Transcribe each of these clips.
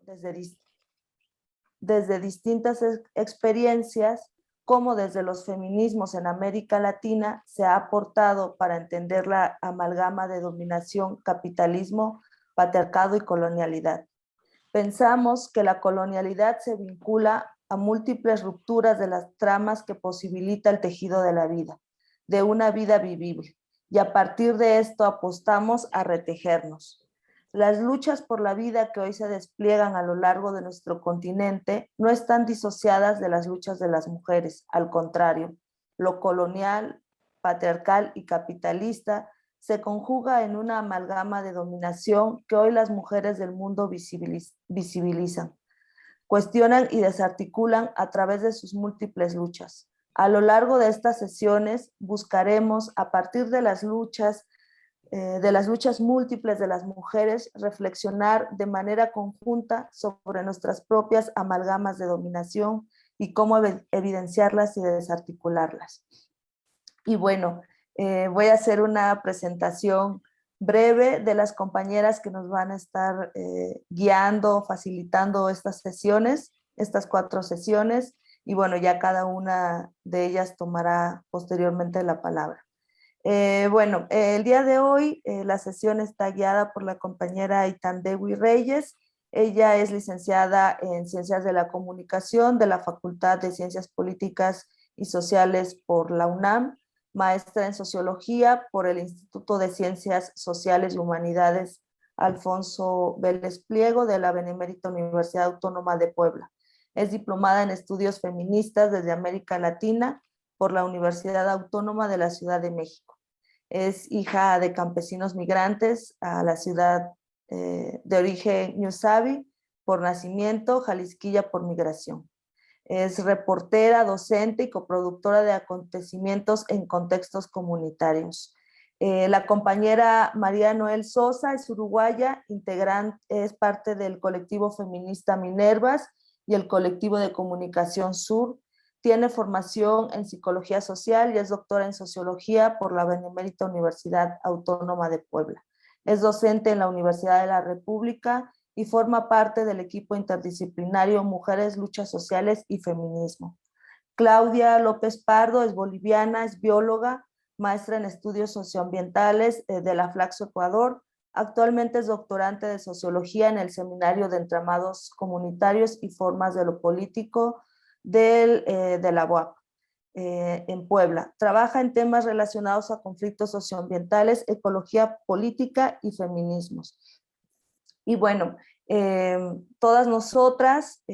desde, desde distintas experiencias, como desde los feminismos en América Latina se ha aportado para entender la amalgama de dominación, capitalismo, patriarcado y colonialidad. Pensamos que la colonialidad se vincula a múltiples rupturas de las tramas que posibilita el tejido de la vida, de una vida vivible, y a partir de esto apostamos a retejernos. Las luchas por la vida que hoy se despliegan a lo largo de nuestro continente no están disociadas de las luchas de las mujeres, al contrario, lo colonial, patriarcal y capitalista se conjuga en una amalgama de dominación que hoy las mujeres del mundo visibilizan, cuestionan y desarticulan a través de sus múltiples luchas. A lo largo de estas sesiones buscaremos, a partir de las luchas eh, de las luchas múltiples de las mujeres, reflexionar de manera conjunta sobre nuestras propias amalgamas de dominación y cómo evidenciarlas y desarticularlas. Y bueno, eh, voy a hacer una presentación breve de las compañeras que nos van a estar eh, guiando, facilitando estas sesiones, estas cuatro sesiones, y bueno, ya cada una de ellas tomará posteriormente la palabra. Eh, bueno, el día de hoy eh, la sesión está guiada por la compañera Itandewi Reyes. Ella es licenciada en Ciencias de la Comunicación de la Facultad de Ciencias Políticas y Sociales por la UNAM, maestra en Sociología por el Instituto de Ciencias Sociales y Humanidades Alfonso Vélez Pliego de la Benemérita Universidad Autónoma de Puebla. Es diplomada en Estudios Feministas desde América Latina por la Universidad Autónoma de la Ciudad de México. Es hija de campesinos migrantes a la ciudad eh, de origen Ñusabi por nacimiento, Jalisquilla por migración. Es reportera, docente y coproductora de acontecimientos en contextos comunitarios. Eh, la compañera María Noel Sosa es uruguaya, integrante, es parte del colectivo feminista Minervas y el colectivo de comunicación Sur, tiene formación en psicología social y es doctora en sociología por la Benemérita Universidad Autónoma de Puebla. Es docente en la Universidad de la República y forma parte del equipo interdisciplinario Mujeres, Luchas Sociales y Feminismo. Claudia López Pardo es boliviana, es bióloga, maestra en estudios socioambientales eh, de la Flaxo Ecuador. Actualmente es doctorante de sociología en el Seminario de Entramados Comunitarios y Formas de lo Político del, eh, de la UAP eh, en Puebla. Trabaja en temas relacionados a conflictos socioambientales, ecología política y feminismos. Y bueno, eh, todas nosotras,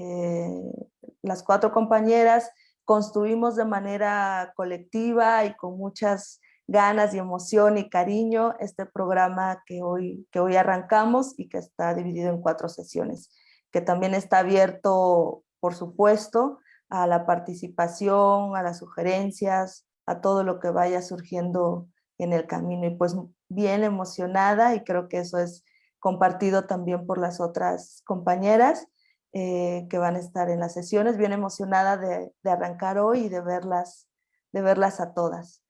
las cuatro compañeras, construimos de manera colectiva y con muchas ganas y emoción y cariño este programa que hoy, que hoy arrancamos y que está dividido en cuatro sesiones, que también está abierto, por supuesto, a la participación, a las sugerencias, a todo lo que vaya surgiendo en el camino. Y pues bien emocionada y creo que eso es compartido también por las otras compañeras eh, que van a estar en las sesiones. Bien emocionada de, arrancar hoy y de verlas, de verlas a todas.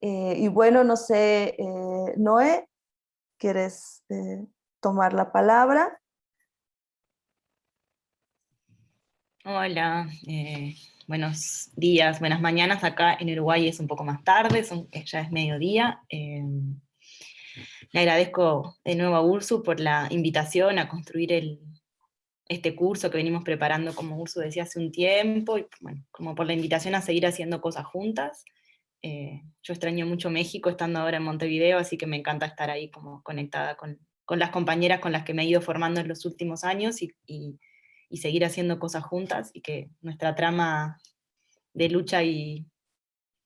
Eh, y bueno, no sé, eh, Noé, ¿quieres tomar la palabra? Hola, eh, buenos días, buenas mañanas. Acá en Uruguay es un poco más tarde, eh, ya es mediodía. Eh, le agradezco de nuevo a Ursu por la invitación a construir este curso que venimos preparando, como Ursu decía, hace un tiempo, y bueno, como por la invitación a seguir haciendo cosas juntas. yo extraño mucho México estando ahora en Montevideo, así que me encanta estar ahí como conectada con, las compañeras con las que me he ido formando en los últimos años y y seguir haciendo cosas juntas y que nuestra trama de lucha y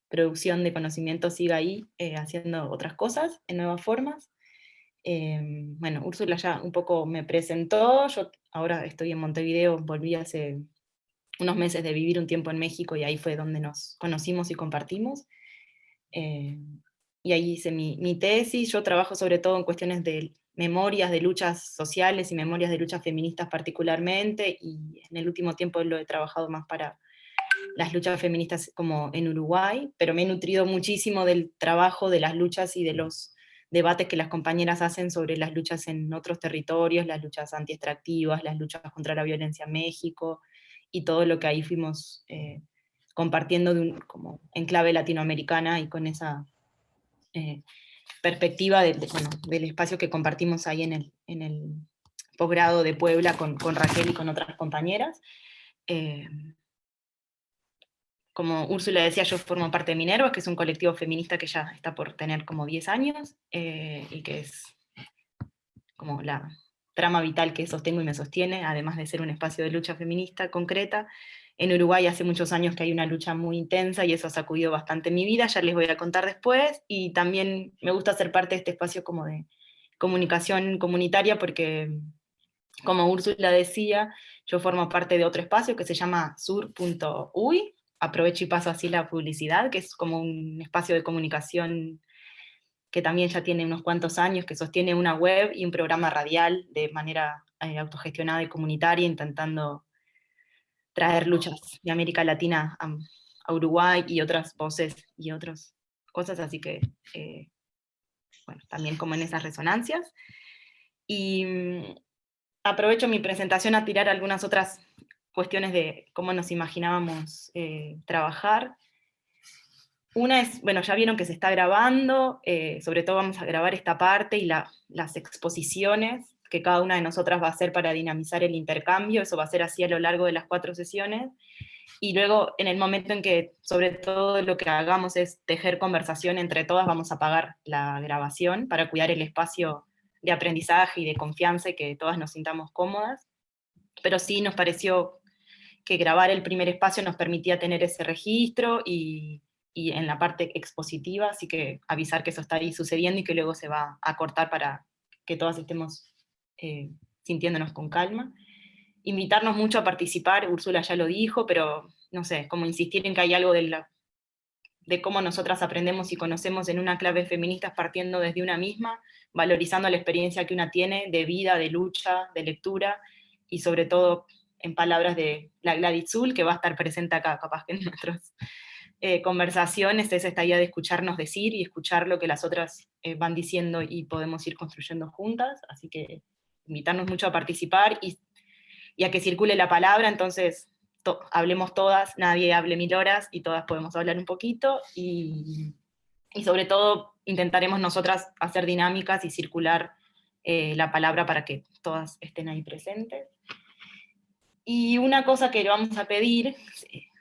producción de conocimiento siga ahí eh, haciendo otras cosas en nuevas formas. Em, bueno, Úrsula ya un poco me presentó, yo ahora estoy en Montevideo, volví hace unos meses de vivir un tiempo en México y ahí fue donde nos conocimos y compartimos. Em, y ahí hice mi, mi, tesis, yo trabajo sobre todo en cuestiones de memorias de luchas sociales y memorias de luchas feministas particularmente, y en el último tiempo lo he trabajado más para las luchas feministas como en Uruguay, pero me he nutrido muchísimo del trabajo de las luchas y de los debates que las compañeras hacen sobre las luchas en otros territorios, las luchas anti-extractivas, las luchas contra la violencia en México, y todo lo que ahí fuimos eh, compartiendo de como en clave latinoamericana y con esa eh, perspectiva del espacio que compartimos ahí en el, posgrado de Puebla con, con, Raquel y con otras compañeras. Eh, como Úrsula decía, yo formo parte de Minerva, que es un colectivo feminista que ya está por tener como 10 años, eh, y que es como la trama vital que sostengo y me sostiene, además de ser un espacio de lucha feminista concreta. En Uruguay hace muchos años que hay una lucha muy intensa y eso ha sacudido bastante mi vida, ya les voy a contar después, y también me gusta ser parte de este espacio como de comunicación comunitaria porque, como Úrsula decía, yo formo parte de otro espacio que se llama sur.uy, aprovecho y paso así la publicidad, que es como un espacio de comunicación que también ya tiene unos cuantos años, que sostiene una web y un programa radial de manera eh, autogestionada y comunitaria, intentando traer luchas de América Latina a, Uruguay y otras voces y otras cosas, así que, eh, bueno, también como en esas resonancias. Y mm, aprovecho mi presentación a tirar algunas otras cuestiones de cómo nos imaginábamos eh, trabajar. Una es, bueno, ya vieron que se está grabando, eh, sobre todo vamos a grabar esta parte y las exposiciones que cada una de nosotras va a hacer para dinamizar el intercambio, eso va a ser así a lo largo de las cuatro sesiones, y luego en el momento en que sobre todo lo que hagamos es tejer conversación entre todas, vamos a apagar la grabación para cuidar el espacio de aprendizaje y de confianza y que todas nos sintamos cómodas, pero sí nos pareció que grabar el primer espacio nos permitía tener ese registro y, en la parte expositiva, así que avisar que eso está ahí sucediendo y que luego se va a cortar para que todas estemos eh, sintiéndonos con calma. Invitarnos mucho a participar, Úrsula ya lo dijo, pero no sé, como insistir en que hay algo de, la, de cómo nosotras aprendemos y conocemos en una clave feminista partiendo desde una misma, valorizando la experiencia que una tiene de vida, de lucha, de lectura, y sobre todo en palabras de la Gladys Zul, que va a estar presente acá, capaz que en nuestras eh, conversaciones, es esta idea de escucharnos decir y escuchar lo que las otras eh, van diciendo y podemos ir construyendo juntas, así que invitarnos mucho a participar y, a que circule la palabra, entonces hablemos todas, nadie hable mil horas y todas podemos hablar un poquito, y, sobre todo intentaremos nosotras hacer dinámicas y circular eh, la palabra para que todas estén ahí presentes. Y una cosa que le vamos a pedir,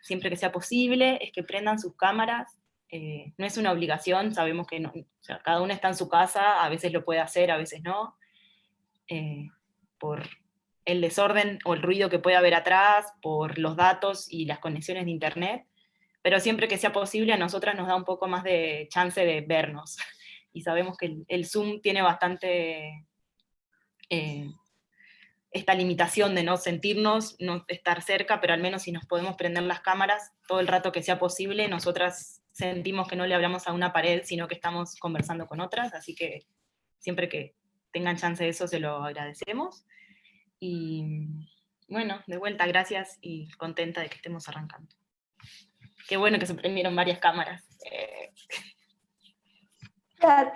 siempre que sea posible, es que prendan sus cámaras. Eh, no es una obligación, sabemos que cada uno está en su casa, a veces lo puede hacer, a veces no. Eh, por el desorden o el ruido que puede haber atrás, por los datos y las conexiones de internet, pero siempre que sea posible a nosotras nos da un poco más de chance de vernos. Y sabemos que el, Zoom tiene bastante eh, esta limitación de no sentirnos, no estar cerca, pero al menos si nos podemos prender las cámaras todo el rato que sea posible, nosotras sentimos que no le hablamos a una pared, sino que estamos conversando con otras, así que siempre que tengan chance de eso se lo agradecemos. Y bueno, de vuelta, gracias y contenta de que estemos arrancando. Qué bueno que se prendieron varias cámaras. Eh.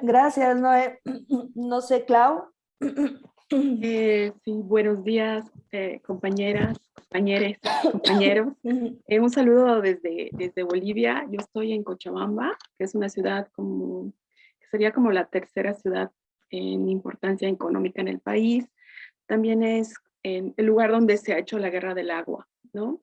Gracias, Noé. No sé, Clau. Eh, sí, buenos días, eh, compañeras, compañeros, compañeros. Eh, un saludo desde, desde Bolivia. Yo estoy en Cochabamba, que es una ciudad como, que sería como la tercera ciudad en importancia económica en el país. También es el lugar donde se ha hecho la guerra del agua, ¿no?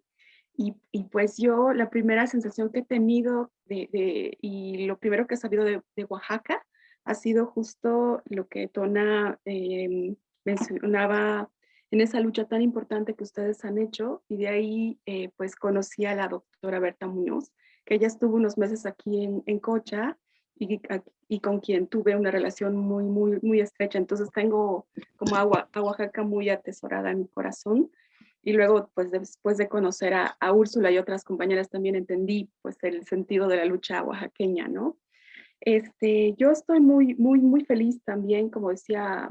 Y, y pues yo, la primera sensación que he tenido de, de, y lo primero que he sabido de, Oaxaca ha sido justo lo que Tona eh, mencionaba en esa lucha tan importante que ustedes han hecho y de ahí eh, pues conocí a la doctora Berta Muñoz, que ella estuvo unos meses aquí en, en Cocha y, y, con quien tuve una relación muy, muy, muy estrecha. Entonces tengo como agua, a Oaxaca muy atesorada en mi corazón. Y luego, pues después de conocer a, a Úrsula y otras compañeras, también entendí pues el sentido de la lucha oaxaqueña, ¿no? Este, yo estoy muy, muy, muy feliz también, como decía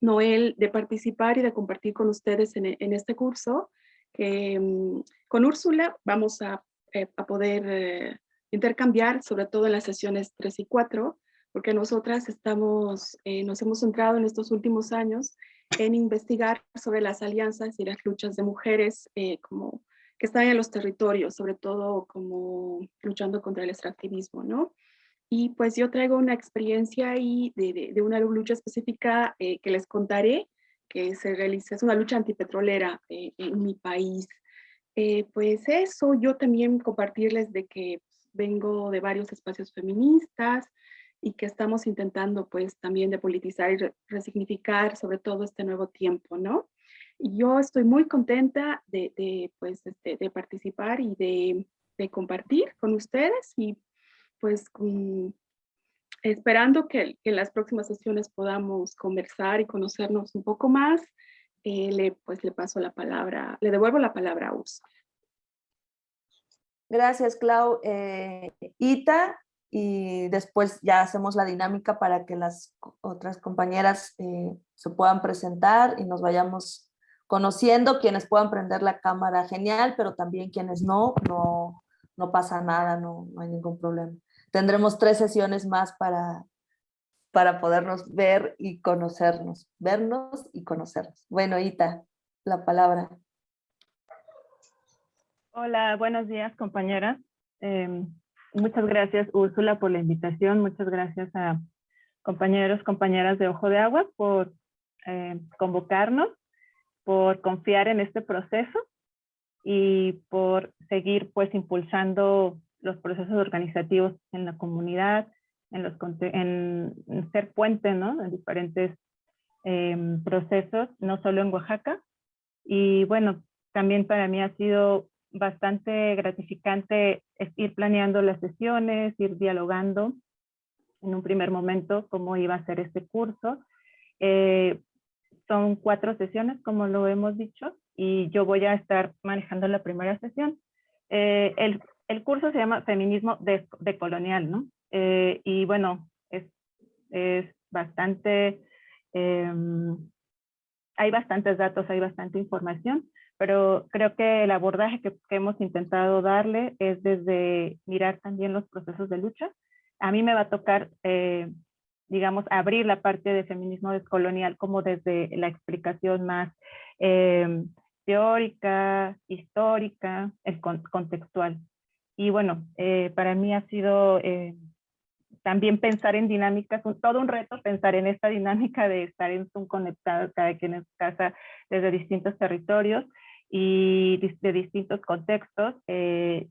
Noel, de participar y de compartir con ustedes en, este curso. Mm, con Úrsula vamos a, eh, poder eh, intercambiar, sobre todo en las sesiones 3 y 4, porque nosotras estamos, eh, nos hemos centrado en estos últimos años en investigar sobre las alianzas y las luchas de mujeres eh, como que están en los territorios, sobre todo como luchando contra el extractivismo, ¿no? Y pues yo traigo una experiencia ahí de, de, una lucha específica eh, que les contaré, que se realiza, es una lucha antipetrolera eh, en mi país. pues eso, yo también compartirles de que vengo de varios espacios feministas, y que estamos intentando pues también de politizar y resignificar sobre todo este nuevo tiempo, ¿no? Y yo estoy muy contenta de, de pues, este, de participar y de, de, compartir con ustedes y pues esperando que, en las próximas sesiones podamos conversar y conocernos un poco más, eh, le, pues le paso la palabra, le devuelvo la palabra a Ursula. Gracias, Clau. Eh, Ita, y después ya hacemos la dinámica para que las otras compañeras eh, se puedan presentar y nos vayamos conociendo, quienes puedan prender la cámara, genial, pero también quienes no, no, no pasa nada, no, no hay ningún problema. Tendremos tres sesiones más para, para podernos ver y conocernos, vernos y conocernos. Bueno, Ita, la palabra. Hola, buenos días compañeras. Em, Muchas gracias, Úrsula, por la invitación. Muchas gracias a compañeros, compañeras de Ojo de Agua por eh, convocarnos, por confiar en este proceso y por seguir pues impulsando los procesos organizativos en la comunidad, en, los, en, ser puente ¿no? de diferentes em, procesos, no solo en Oaxaca. Y bueno, también para mí ha sido bastante gratificante ir planeando las sesiones, ir dialogando en un primer momento cómo iba a ser este curso. Eh, son cuatro sesiones, como lo hemos dicho, y yo voy a estar manejando la primera sesión. Eh, el, el, curso se llama Feminismo Decolonial, ¿no? Eh, y bueno, es, es bastante, em, hay bastantes datos, hay bastante información, pero creo que el abordaje que, hemos intentado darle es desde mirar también los procesos de lucha. A mí me va a tocar, eh, digamos, abrir la parte de feminismo descolonial como desde la explicación más eh, teórica, histórica, el contextual. Y bueno, eh, para mí ha sido también pensar en dinámicas, todo un reto pensar en esta dinámica de estar en Zoom conectados cada quien en su casa desde distintos territorios y de distintos contextos. Eh,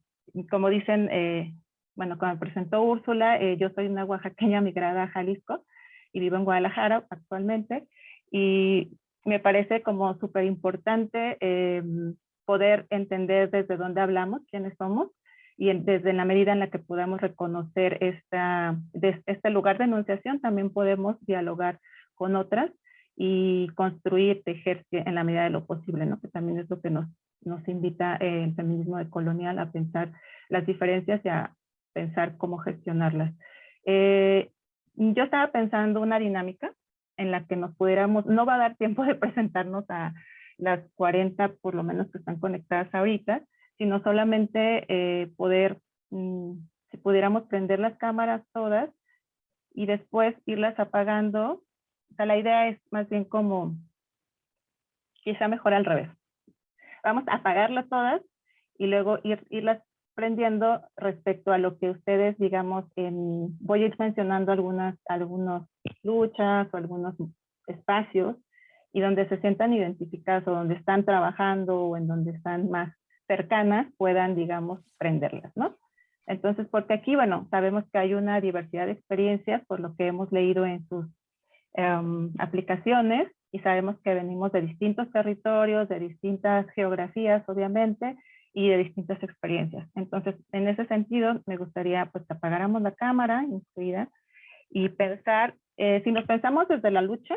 como dicen, eh, bueno, como presentó Úrsula, eh, yo soy una oaxaqueña migrada a Jalisco y vivo en Guadalajara actualmente y me parece como súper importante poder entender desde dónde hablamos, quiénes somos y desde la medida en la que podamos reconocer esta, este lugar de enunciación, también podemos dialogar con otras y construir, tejer en la medida de lo posible, ¿no? que también es lo que nos, nos invita eh, el feminismo decolonial a pensar las diferencias y a pensar cómo gestionarlas. Eh, yo estaba pensando una dinámica en la que nos pudiéramos, no va a dar tiempo de presentarnos a las 40 por lo menos que están conectadas ahorita, sino solamente eh, poder, mm, si pudiéramos prender las cámaras todas y después irlas apagando o sea, la idea es más bien como, quizá mejor al revés. Vamos a apagarlas todas y luego ir, irlas prendiendo respecto a lo que ustedes, digamos, voy a ir mencionando algunas, algunas luchas o algunos espacios y donde se sientan identificadas o donde están trabajando o en donde están más cercanas puedan, digamos, prenderlas, ¿no? Entonces, porque aquí, bueno, sabemos que hay una diversidad de experiencias por lo que hemos leído en sus Em, aplicaciones y sabemos que venimos de distintos territorios, de distintas geografías, obviamente, y de distintas experiencias. Entonces, en ese sentido, me gustaría pues que apagáramos la cámara incluida y pensar, eh, si nos pensamos desde la lucha,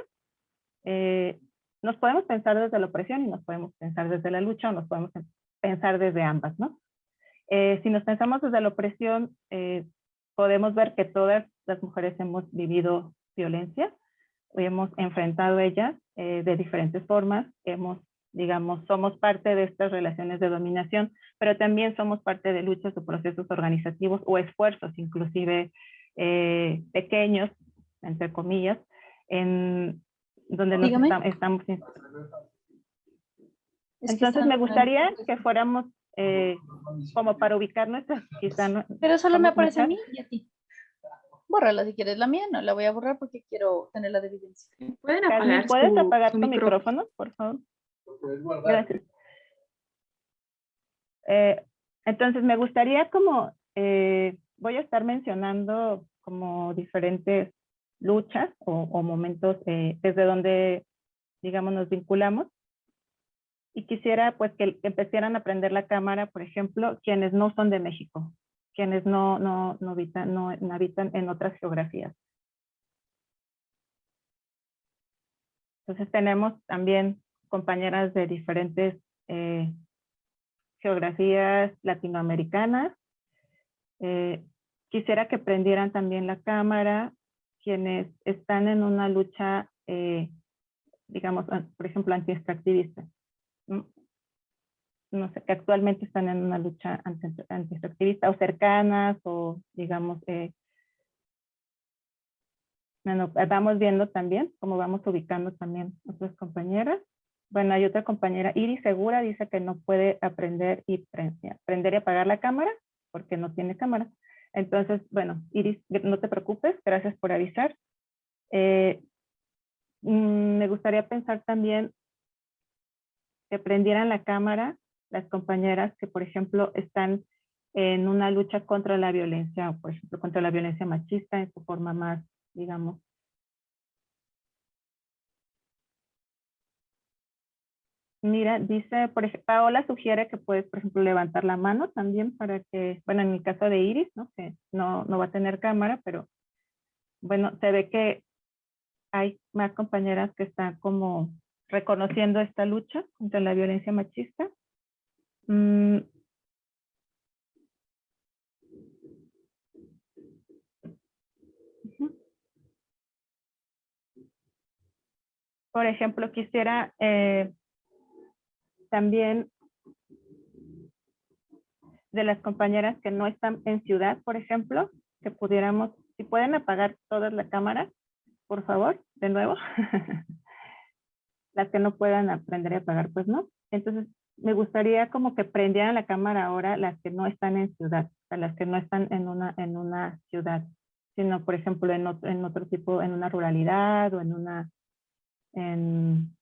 eh, nos podemos pensar desde la opresión y nos podemos pensar desde la lucha o nos podemos pensar desde ambas, ¿no? Eh, si nos pensamos desde la opresión, podemos ver que todas las mujeres hemos vivido violencia, hemos enfrentado ellas eh, de diferentes formas, hemos, digamos, somos parte de estas relaciones de dominación, pero también somos parte de luchas o procesos organizativos o esfuerzos, inclusive eh, pequeños, entre comillas, en donde nos Dígame. estam- estamos. Entonces me gustaría que fuéramos eh, como para ubicar nuestras, quizá no- Pero solo me ¿Cómo aparece a mí y a ti. Bórrala si quieres la mía, no la voy a borrar porque quiero tenerla de evidencia. ¿Pueden Carmen, apagar ¿puedes su- apagar tu micrófono? micrófono, por favor? Gracias. Eh, entonces, me gustaría como, eh, voy a estar mencionando como diferentes luchas o, o momentos eh, desde donde, digamos, nos vinculamos. Y quisiera pues que empezaran a aprender la cámara, por ejemplo, quienes no son de México, quienes no, no, no, habitan, no, habitan en otras geografías. Entonces tenemos también compañeras de diferentes eh, geografías latinoamericanas. Eh, quisiera que prendieran también la cámara quienes están en una lucha, eh, digamos, por ejemplo, anti-extractivista. ¿No? No sé, que actualmente están en una lucha anti- anti-extractivista o cercanas o, digamos, eh, bueno, vamos viendo también cómo vamos ubicando también otras compañeras. Bueno, hay otra compañera, Iris Segura, dice que no puede aprender y pre- aprender y apagar la cámara porque no tiene cámara. Entonces, bueno, Iris, no te preocupes, gracias por avisar. Eh, mm, me gustaría pensar también que prendieran la cámara las compañeras que, por ejemplo, están en una lucha contra la violencia, por ejemplo, contra la violencia machista en su forma más, digamos, Mira, dice, por ejemplo, Paola sugiere que puedes, por ejemplo, levantar la mano también para que, bueno, en el caso de Iris, ¿no? Que no, no va a tener cámara, pero bueno, se ve que hay más compañeras que están como reconociendo esta lucha contra la violencia machista. Mm. Por ejemplo, quisiera eh, también de las compañeras que no están en ciudad, por ejemplo, que pudiéramos, si pueden apagar todas la cámara, por favor, de nuevo. las que no puedan aprender a apagar, pues no. Entonces, me gustaría como que prendieran la cámara ahora las que no están en ciudad, las que no están en una, en una ciudad, sino, por ejemplo, en otro, en otro tipo, en una ruralidad o en una, en,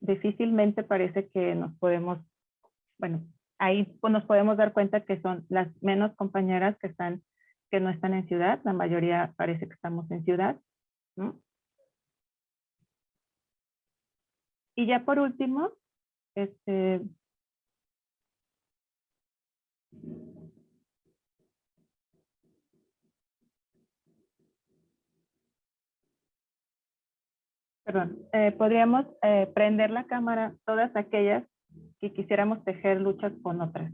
difícilmente parece que nos podemos, bueno, ahí nos podemos dar cuenta que son las menos compañeras que están, que no están en ciudad, la mayoría parece que estamos en ciudad, ¿no? Y ya por último, este, perdón, eh, podríamos eh, prender la cámara todas aquellas que quisiéramos tejer luchas con otras.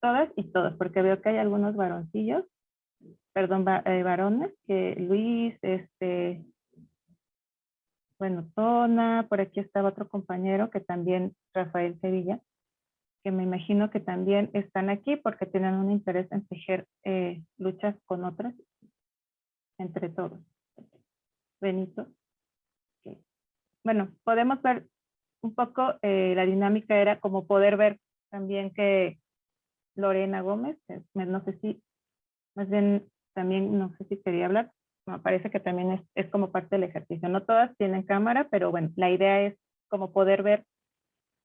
Todas y todos, porque veo que hay algunos varoncillos, perdón, eh, varones, que Luis, este, bueno, Tona, por aquí estaba otro compañero que también, Rafael Sevilla, que me imagino que también están aquí porque tienen un interés en tejer eh, luchas con otras entre todos. Benito. Bueno, podemos ver un poco, eh, la dinámica era como poder ver también que Lorena Gómez, me- no sé si, más bien también no sé si quería hablar, me parece que también es, es como parte del ejercicio. No todas tienen cámara, pero bueno, la idea es como poder ver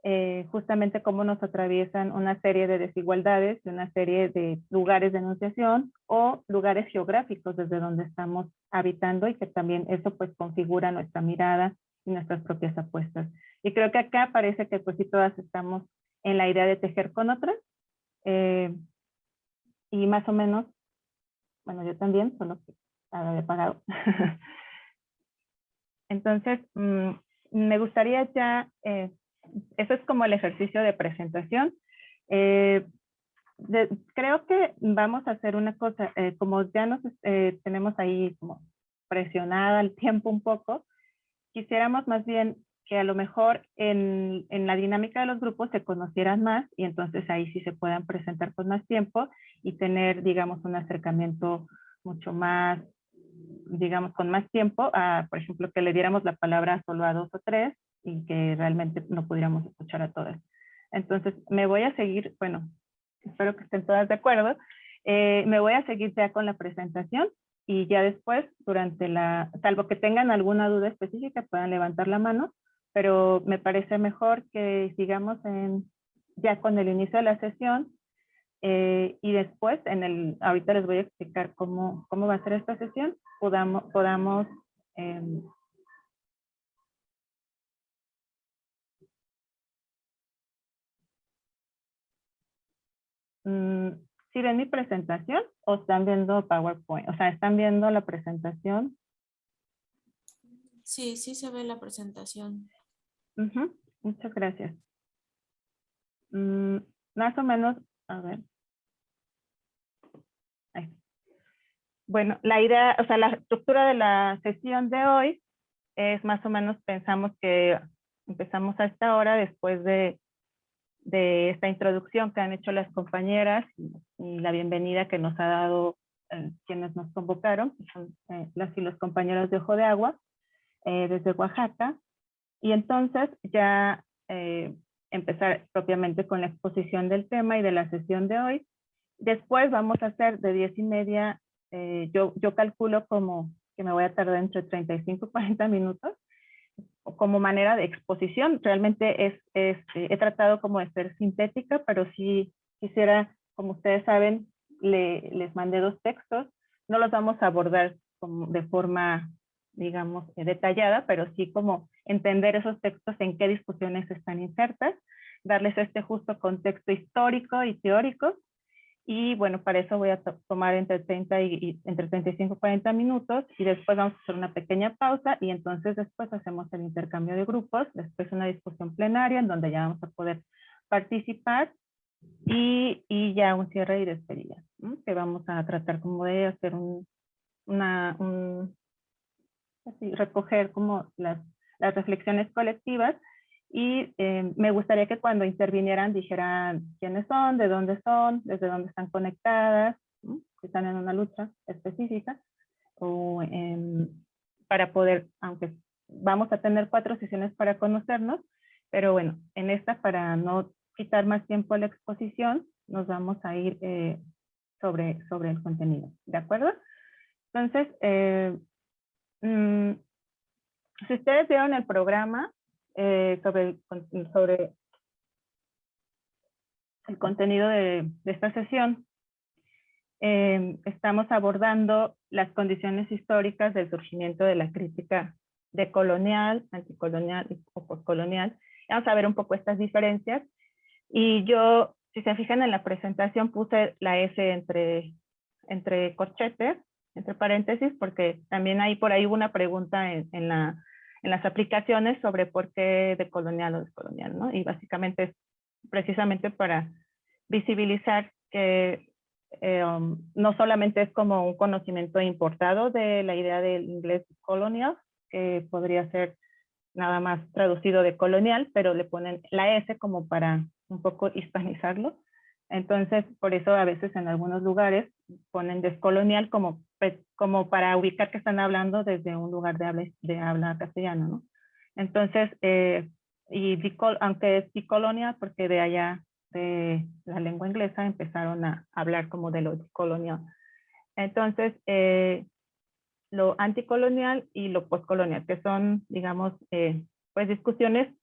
eh, justamente cómo nos atraviesan una serie de desigualdades y una serie de lugares de enunciación o lugares geográficos desde donde estamos habitando y que también eso pues configura nuestra mirada y nuestras propias apuestas. Y creo que acá parece que pues sí todas estamos en la idea de tejer con otras eh, y más o menos, bueno yo también, solo que había pagado. Entonces, mm, me gustaría ya eh, eso es como el ejercicio de presentación. Eh, creo que vamos a hacer una cosa, eh, como ya nos tenemos ahí como presionada el tiempo un poco, quisiéramos más bien que a lo mejor en, en, la dinámica de los grupos se conocieran más y entonces ahí sí se puedan presentar con más tiempo y tener, digamos, un acercamiento mucho más, digamos, con más tiempo, a, por ejemplo, que le diéramos la palabra solo a dos o tres y que realmente no pudiéramos escuchar a todas. Entonces, me voy a seguir, bueno, espero que estén todas de acuerdo, eh, me voy a seguir ya con la presentación y ya después, durante la, salvo que tengan alguna duda específica, puedan levantar la mano, pero me parece mejor que sigamos en, ya con el inicio de la sesión eh, y después, en el, ahorita les voy a explicar cómo, cómo va a ser esta sesión, podamos, podamos eh, ¿Sí ven mi presentación o están viendo PowerPoint? O sea, ¿están viendo la presentación? Sí, sí se ve la presentación. Muchas gracias. Mm, más o menos, a ver. Bueno, la idea, o sea, la estructura de la sesión de hoy es más o menos, pensamos que empezamos a esta hora después de de esta introducción que han hecho las compañeras y, la bienvenida que nos ha dado eh, quienes nos convocaron, que son eh, las y los compañeros de Ojo de Agua, eh, desde Oaxaca. Y entonces ya empezar propiamente con la exposición del tema y de la sesión de hoy. Después vamos a hacer de 10 y media, yo, yo calculo como que me voy a tardar entre 35 y 40 minutos, como manera de exposición. Realmente es, es, he tratado como de ser sintética, pero si quisiera, como ustedes saben, le, les mandé dos textos. No los vamos a abordar como de forma, digamos, eh, detallada, pero sí como entender esos textos en qué discusiones están insertas, darles este justo contexto histórico y teórico y bueno, para eso voy a tomar entre 30 y, entre 35 y 40 minutos y después vamos a hacer una pequeña pausa y entonces después hacemos el intercambio de grupos, después una discusión plenaria en donde ya vamos a poder participar y, y ya un cierre y despedida, que vamos a tratar como de hacer un, una, un, recoger como las, las reflexiones colectivas y eh, me gustaría que cuando intervinieran dijeran quiénes son, de dónde son, desde dónde están conectadas, si están en una lucha específica, o para poder, aunque vamos a tener cuatro sesiones para conocernos, pero bueno, en esta para no quitar más tiempo a la exposición, nos vamos a ir eh, sobre, sobre el contenido, ¿de acuerdo? Entonces, eh, mm, si ustedes vieron el programa, eh, sobre, sobre el contenido de, esta sesión. Eh, estamos abordando las condiciones históricas del surgimiento de la crítica decolonial, anticolonial o postcolonial. Vamos a ver un poco estas diferencias. Y yo, si se fijan en la presentación, puse la S entre, entre corchetes, entre paréntesis, porque también hay por ahí una pregunta en, en la en las aplicaciones sobre por qué de colonial o descolonial, ¿no? Y básicamente es precisamente para visibilizar que eh, um, no solamente es como un conocimiento importado de la idea del inglés colonial, que podría ser nada más traducido de colonial, pero le ponen la S como para un poco hispanizarlo. Entonces, por eso a veces en algunos lugares ponen descolonial como pues, como para ubicar que están hablando desde un lugar de habla, de habla castellana, ¿no? Entonces, eh, y aunque es bicolonia, porque de allá de la lengua inglesa empezaron a hablar como de lo colonial. Entonces, eh, lo anticolonial y lo postcolonial, que son, digamos, eh, pues discusiones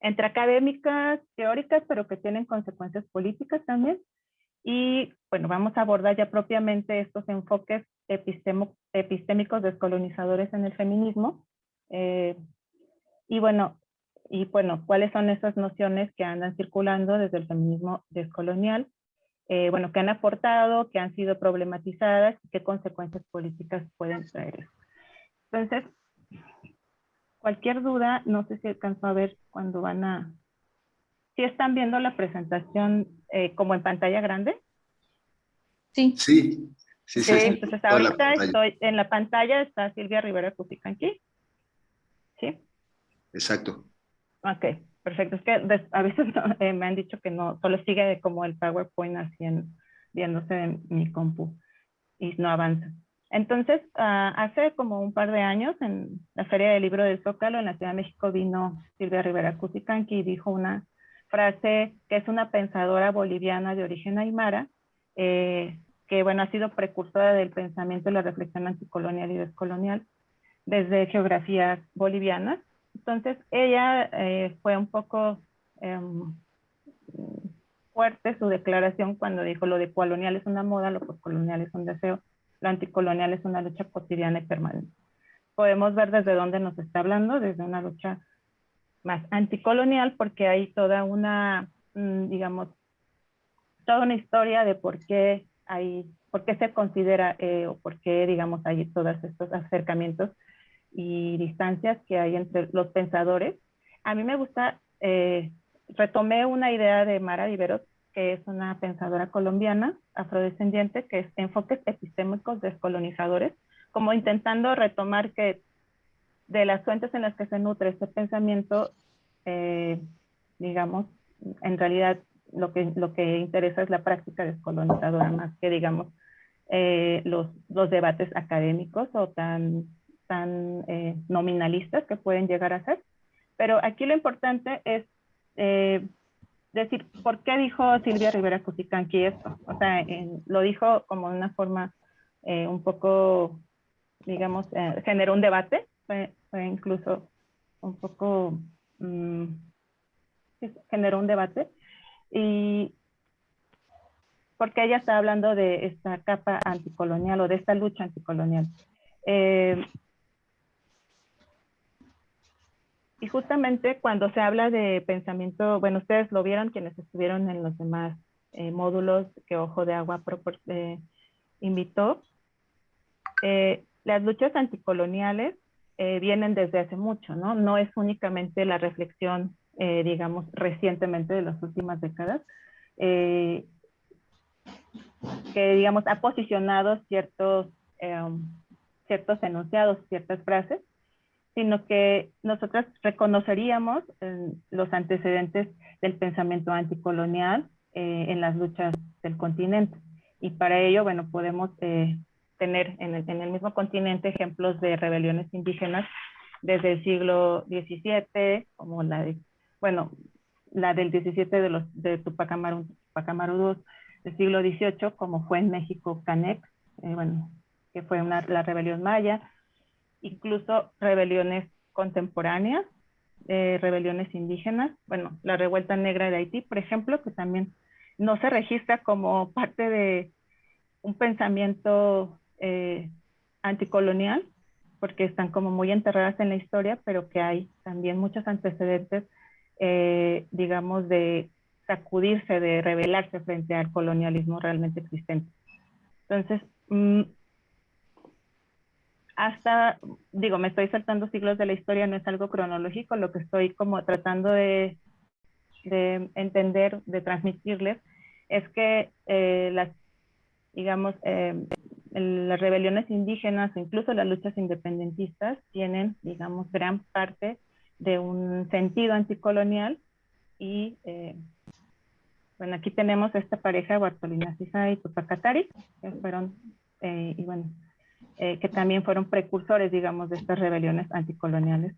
entre académicas, teóricas, pero que tienen consecuencias políticas también. Y bueno, vamos a abordar ya propiamente estos enfoques epistémicos descolonizadores en el feminismo. Eh, y bueno, y bueno, ¿cuáles son esas nociones que andan circulando desde el feminismo descolonial? Eh, bueno, que han aportado, que han sido problematizadas qué consecuencias políticas pueden traer. Entonces, cualquier duda, no sé si alcanzó a ver cuando van a... Si están viendo la presentación eh, como en pantalla grande. Sí. Sí. Sí, sí, entonces ahorita estoy en la pantalla, está Silvia Rivera Cusicanqui. ¿Sí? Exacto. Ok, perfecto. Es que a veces eh, me han dicho que no, solo sigue como el PowerPoint así en, viéndose en mi compu y no avanza. Entonces, ah, hace como un par de años en la Feria del Libro del Zócalo en la Ciudad de México vino Silvia Rivera Cusicanqui y dijo una frase que es una pensadora boliviana de origen aymara, eh, que bueno, ha sido precursora del pensamiento y la reflexión anticolonial y descolonial desde geografías bolivianas. Entonces, ella eh, fue un poco em, fuerte su declaración cuando dijo lo de colonial es una moda, lo postcolonial es un deseo, lo anticolonial es una lucha cotidiana y permanente. Podemos ver desde dónde nos está hablando, desde una lucha más anticolonial, porque hay toda una, mm, digamos, toda una historia de por qué hay, por qué se considera eh, o por qué, digamos, hay todos estos acercamientos y distancias que hay entre los pensadores. A mí me gusta, eh, retomé una idea de Mara Viveros, que es una pensadora colombiana, afrodescendiente, que es enfoques epistémicos descolonizadores, como intentando retomar que de las fuentes en las que se nutre este pensamiento, eh, digamos, en realidad lo que, lo que interesa es la práctica descolonizadora más que, digamos, eh, los, los debates académicos o tan, tan eh, nominalistas que pueden llegar a ser. Pero aquí lo importante es eh, decir, ¿por qué dijo Silvia Rivera Cusicanqui esto? O sea, en, lo dijo como de una forma eh, un poco, digamos, eh, generó un debate, fue, fue, incluso un poco, mmm, generó un debate, y porque ella está hablando de esta capa anticolonial o de esta lucha anticolonial. Eh, y justamente cuando se habla de pensamiento, bueno, ustedes lo vieron quienes estuvieron en los demás eh, módulos que Ojo de Agua eh, invitó. Las luchas anticoloniales vienen desde hace mucho, ¿no? No es únicamente la reflexión, digamos, recientemente de las últimas décadas, que, digamos, ha posicionado ciertos, ciertos enunciados, ciertas frases, sino que nosotros reconoceríamos eh, los antecedentes del pensamiento anticolonial eh, en las luchas del continente. Y para ello, bueno, podemos eh, tener en el, en el, mismo continente ejemplos de rebeliones indígenas desde el siglo XVII, como la de, bueno, la del XVII de, los, de Tupac Amaru, Tupac Amaru II, del siglo XVIII, como fue en México Canex, bueno, que fue una, la rebelión maya, incluso rebeliones contemporáneas, eh, rebeliones indígenas, bueno, la revuelta negra de Haití, por ejemplo, que también no se registra como parte de un pensamiento eh, anticolonial, porque están como muy enterradas en la historia, pero que hay también muchos antecedentes, eh, digamos, de sacudirse, de rebelarse frente al colonialismo realmente existente. Entonces, mmm, hasta, digo, me estoy saltando siglos de la historia, no es algo cronológico, lo que estoy como tratando de, de entender, de transmitirles, es que eh, las, digamos, eh, las rebeliones indígenas, incluso las luchas independentistas, tienen, digamos, gran parte de un sentido anticolonial y, eh, bueno, aquí tenemos esta pareja, Bartolina Sisa y Tupacatari, que fueron, y bueno, eh, que también fueron precursores, digamos, de estas rebeliones anticoloniales.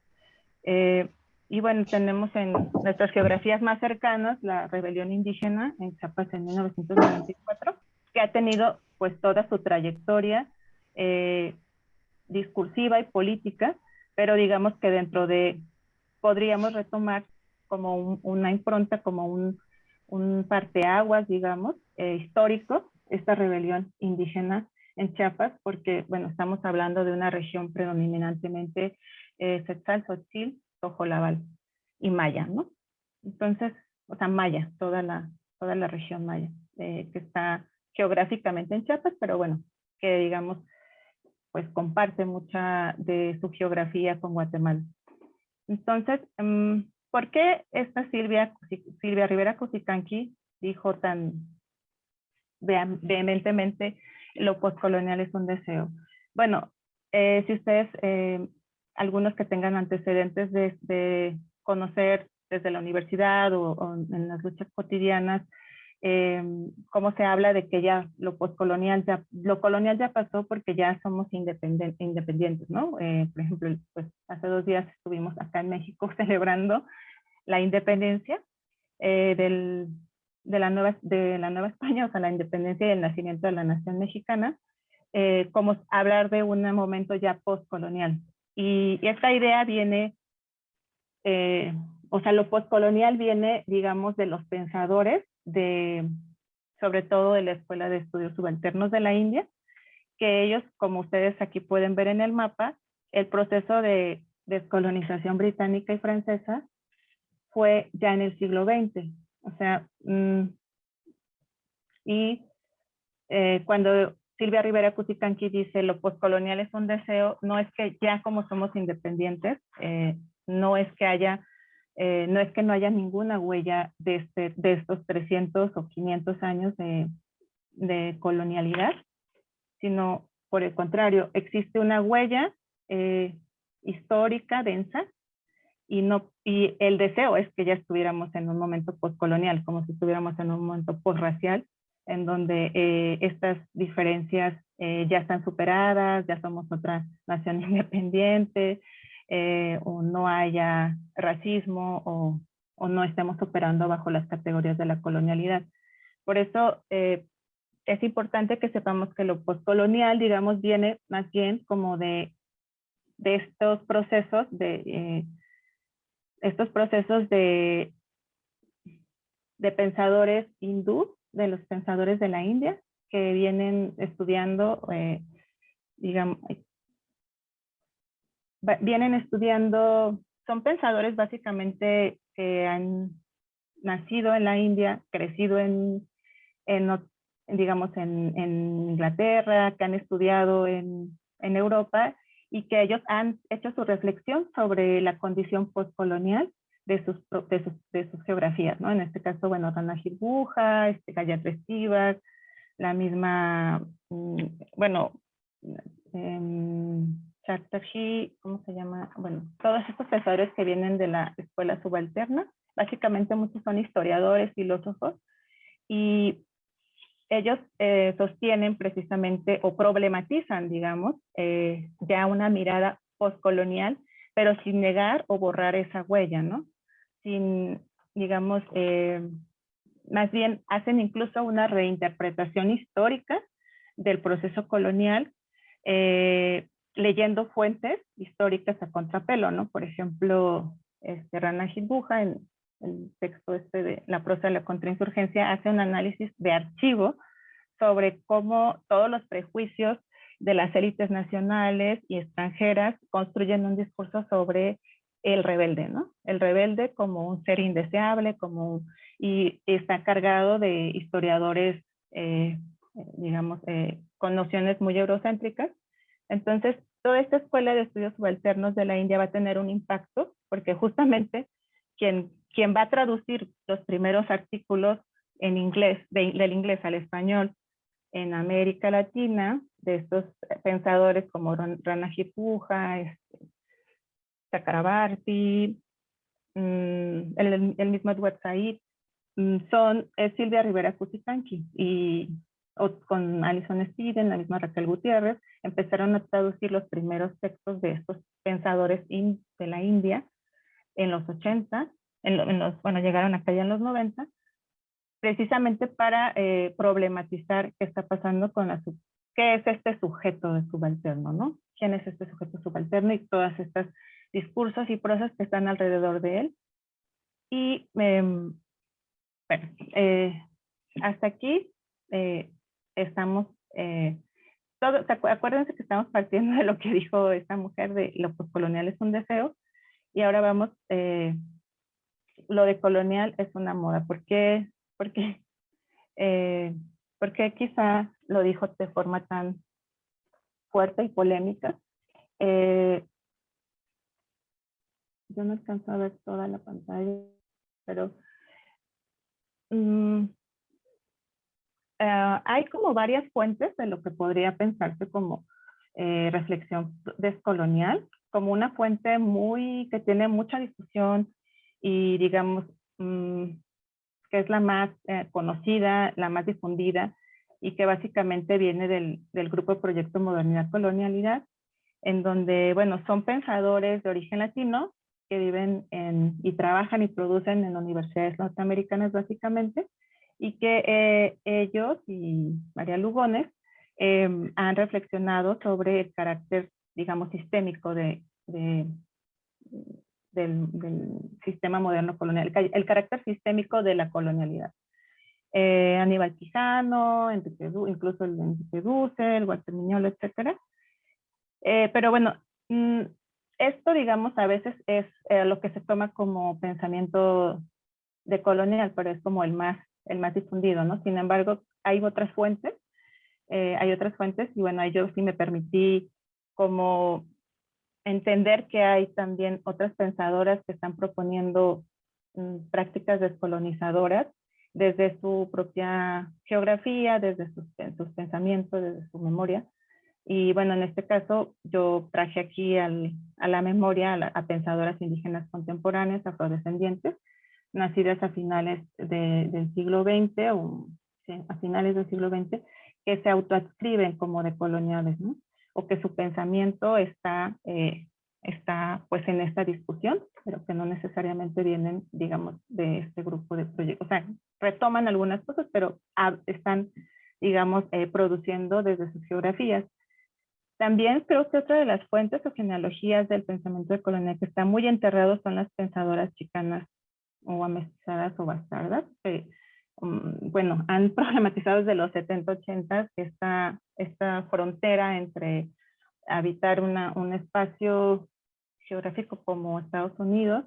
Eh, y bueno, tenemos en nuestras geografías más cercanas la rebelión indígena en Chiapas en 1994, que ha tenido pues toda su trayectoria eh, discursiva y política, pero digamos que dentro de, podríamos retomar como un, una impronta, como un, un parteaguas, digamos, histórico, esta rebelión indígena en Chiapas, porque, bueno, estamos hablando de una región predominantemente eh, Setzal, Xochitl, Tojolabal y Maya, ¿no? Entonces, o sea, Maya, toda la, toda la región Maya, eh, que está geográficamente en Chiapas, pero bueno, que digamos, pues comparte mucha de su geografía con Guatemala. Entonces, um, ¿por qué esta Silvia, Silvia Rivera Cusicanqui dijo tan vehementemente lo postcolonial es un deseo. Bueno, eh, si ustedes, eh, algunos que tengan antecedentes de, conocer desde la universidad o en las luchas cotidianas, eh, cómo se habla de que ya lo postcolonial ya, lo colonial ya pasó porque ya somos independientes, ¿no? Eh, por ejemplo, pues hace dos días estuvimos acá en México celebrando la independencia eh, del, de, la nueva, de la Nueva España, o sea, la independencia y el nacimiento de la nación mexicana, eh, como hablar de un momento ya postcolonial. Y, y esta idea viene, eh, o sea, lo postcolonial viene, digamos, de los pensadores de, sobre todo de la Escuela de Estudios Subalternos de la India, que ellos, como ustedes aquí pueden ver en el mapa, el proceso de descolonización británica y francesa fue ya en el siglo XX. O sea, mm, y eh, cuando Silvia Rivera Cuticanqui dice lo postcolonial es un deseo, no es que ya como somos independientes, eh, no es que haya eh, no es que no haya ninguna huella de, este, de estos 300 o 500 años de, colonialidad, sino por el contrario, existe una huella eh, histórica densa y, no, y el deseo es que ya estuviéramos en un momento postcolonial, como si estuviéramos en un momento postracial, en donde eh, estas diferencias ya están superadas, ya somos otra nación independiente, eh, o no haya racismo o, o, no estemos operando bajo las categorías de la colonialidad. Por eso eh, es importante que sepamos que lo postcolonial, digamos, viene más bien como de, de estos procesos de eh, estos procesos de, de pensadores hindú, de los pensadores de la India, que vienen estudiando, digamos, vienen estudiando, son pensadores básicamente que han nacido en la India, crecido en, digamos, en, Inglaterra, que han estudiado en, Europa y que ellos han hecho su reflexión sobre la condición postcolonial de sus, de sus, de sus geografías, ¿no? En este caso, bueno, Rana Girbuja, este, Gayatri la misma, mm, bueno, eh, Chatterjee, ¿cómo se llama? Bueno, todos estos profesores que vienen de la escuela subalterna, básicamente muchos son historiadores, filósofos, y ellos eh, sostienen precisamente o problematizan, digamos, eh, ya una mirada postcolonial, pero sin negar o borrar esa huella, ¿no? Sin, digamos, eh, más bien hacen incluso una reinterpretación histórica del proceso colonial, eh, leyendo fuentes históricas a contrapelo, ¿no? Por ejemplo, este, Rana Hitbuja, en el texto este de la prosa de la contrainsurgencia, hace un análisis de archivo sobre cómo todos los prejuicios de las élites nacionales y extranjeras construyen un discurso sobre el rebelde, ¿no? El rebelde como un ser indeseable, como y está cargado de historiadores, eh, digamos, eh, con nociones muy eurocéntricas, entonces, toda esta escuela de estudios subalternos de la India va a tener un impacto, porque justamente quien, quien va a traducir los primeros artículos en inglés, del inglés al español en América Latina, de estos pensadores como Rana Hipuja, este, Chakrabarti, mm, el, el, mismo Edward Said, mm, son Silvia Rivera Cusicanqui y o con Alison Steven, la misma Raquel Gutiérrez, empezaron a traducir los primeros textos de estos pensadores de la India en los 80, en, los, bueno, llegaron acá ya en los 90, precisamente para eh, problematizar qué está pasando con la qué es este sujeto de subalterno, ¿no? ¿Quién es este sujeto subalterno y todas estas discursos y prosas que están alrededor de él? Y, em, bueno, eh, hasta aquí eh, estamos, eh, todo, acuérdense que estamos partiendo de lo que dijo esta mujer de lo colonial es un deseo y ahora vamos, eh, lo de colonial es una moda. ¿Por qué? Porque, eh, porque quizá lo dijo de forma tan fuerte y polémica. Eh, yo no alcanzo a ver toda la pantalla, pero mm, eh, hay como varias fuentes de lo que podría pensarse como eh, reflexión descolonial, como una fuente muy que tiene mucha discusión y digamos mm, que es la más eh, conocida, la más difundida y que básicamente viene del, del grupo Proyecto Modernidad Colonialidad, en donde, bueno, son pensadores de origen latino que viven en, y trabajan y producen en universidades norteamericanas básicamente, y que eh, ellos y María Lugones em, han reflexionado sobre el carácter, digamos, sistémico de, de del, sistema moderno colonial, el carácter sistémico de la colonialidad. Eh, Aníbal Quijano, incluso el Enrique Dussel, Walter Miñolo, etc. Eh, pero bueno, mm, esto, digamos, a veces es eh, lo que se toma como pensamiento de colonial, pero es como el más, el más difundido, ¿no? Sin embargo, hay otras fuentes, eh, hay otras fuentes, y bueno, yo sí me permití como entender que hay también otras pensadoras que están proponiendo mm, prácticas descolonizadoras desde su propia geografía, desde sus, pensamientos, desde su memoria. Y bueno, en este caso yo traje aquí a la memoria a, pensadoras indígenas contemporáneas, afrodescendientes, nacidas a finales del siglo XX o a finales del siglo XX, que se autoadscriben como decoloniales, ¿no? o que su pensamiento está, eh, está pues en esta discusión, pero que no necesariamente vienen, digamos, de este grupo de proyectos. O sea, retoman algunas cosas, pero están, digamos, eh, produciendo desde sus geografías. También creo que otra de las fuentes o genealogías del pensamiento de colonial que está muy enterrado son las pensadoras chicanas o amestizadas o bastardas, que Mm, bueno, han problematizado desde los 70, 80 esta, esta frontera entre habitar una, un espacio geográfico como Estados Unidos,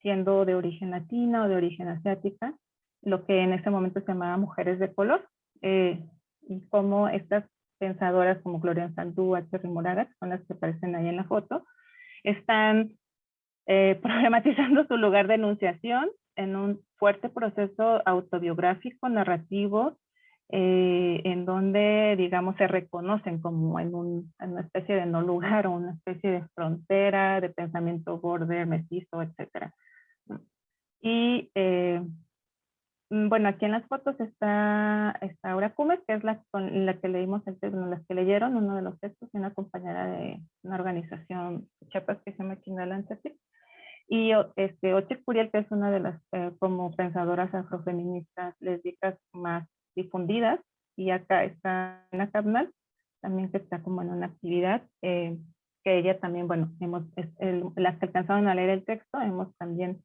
siendo de origen latina o de origen asiática, lo que en ese momento se llamaba mujeres de color, eh, y como estas pensadoras como Gloria Sandú, H. Moraga, que son las que aparecen ahí en la foto, están eh, problematizando su lugar de enunciación en un fuerte proceso autobiográfico, narrativo, eh, en donde, digamos, se reconocen como en, una especie de no lugar o una especie de frontera, de pensamiento border, mestizo, etc. Y eh, mm, bueno, aquí en las fotos está, está Aura Cumes, que es la con la que leímos, el, bueno, las que leyeron uno de los textos, una compañera de una organización Chiapas que se llama Chinala y este, Oche Curiel, que es una de las eh, como pensadoras afrofeministas lésbicas más difundidas, y acá está Ana Cabnal, también que está como en una actividad, eh, que ella también, bueno, hemos, las que alcanzaron a leer el texto, hemos también,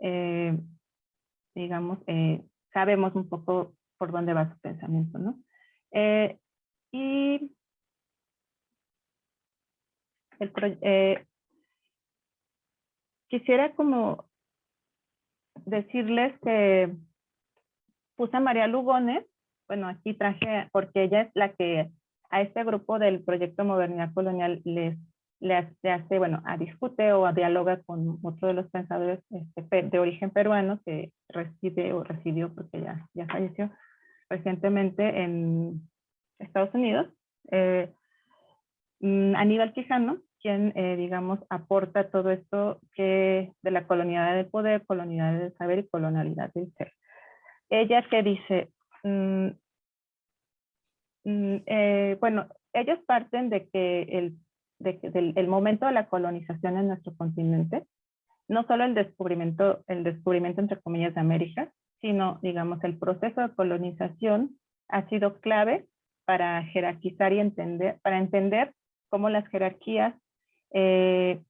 eh, digamos, sabemos un poco por dónde va su pensamiento, ¿no? y el, quisiera como decirles que puse a María Lugones, bueno, aquí traje, porque ella es la que a este grupo del proyecto Modernidad Colonial les, le hace, bueno, a discute o a dialoga con otro de los pensadores este, de origen peruano que reside o residió porque ya, ya falleció recientemente en Estados Unidos, eh, mm, Aníbal Quijano, quien, eh, digamos, aporta todo esto que de la colonialidad del poder, colonialidad del saber y colonialidad del ser. Ella que dice, mm, mm, eh, bueno, ellos parten de que, el, de del el momento de la colonización en nuestro continente, no solo el descubrimiento, el descubrimiento entre comillas de América, sino, digamos, el proceso de colonización ha sido clave para jerarquizar y entender, para entender cómo las jerarquías eh,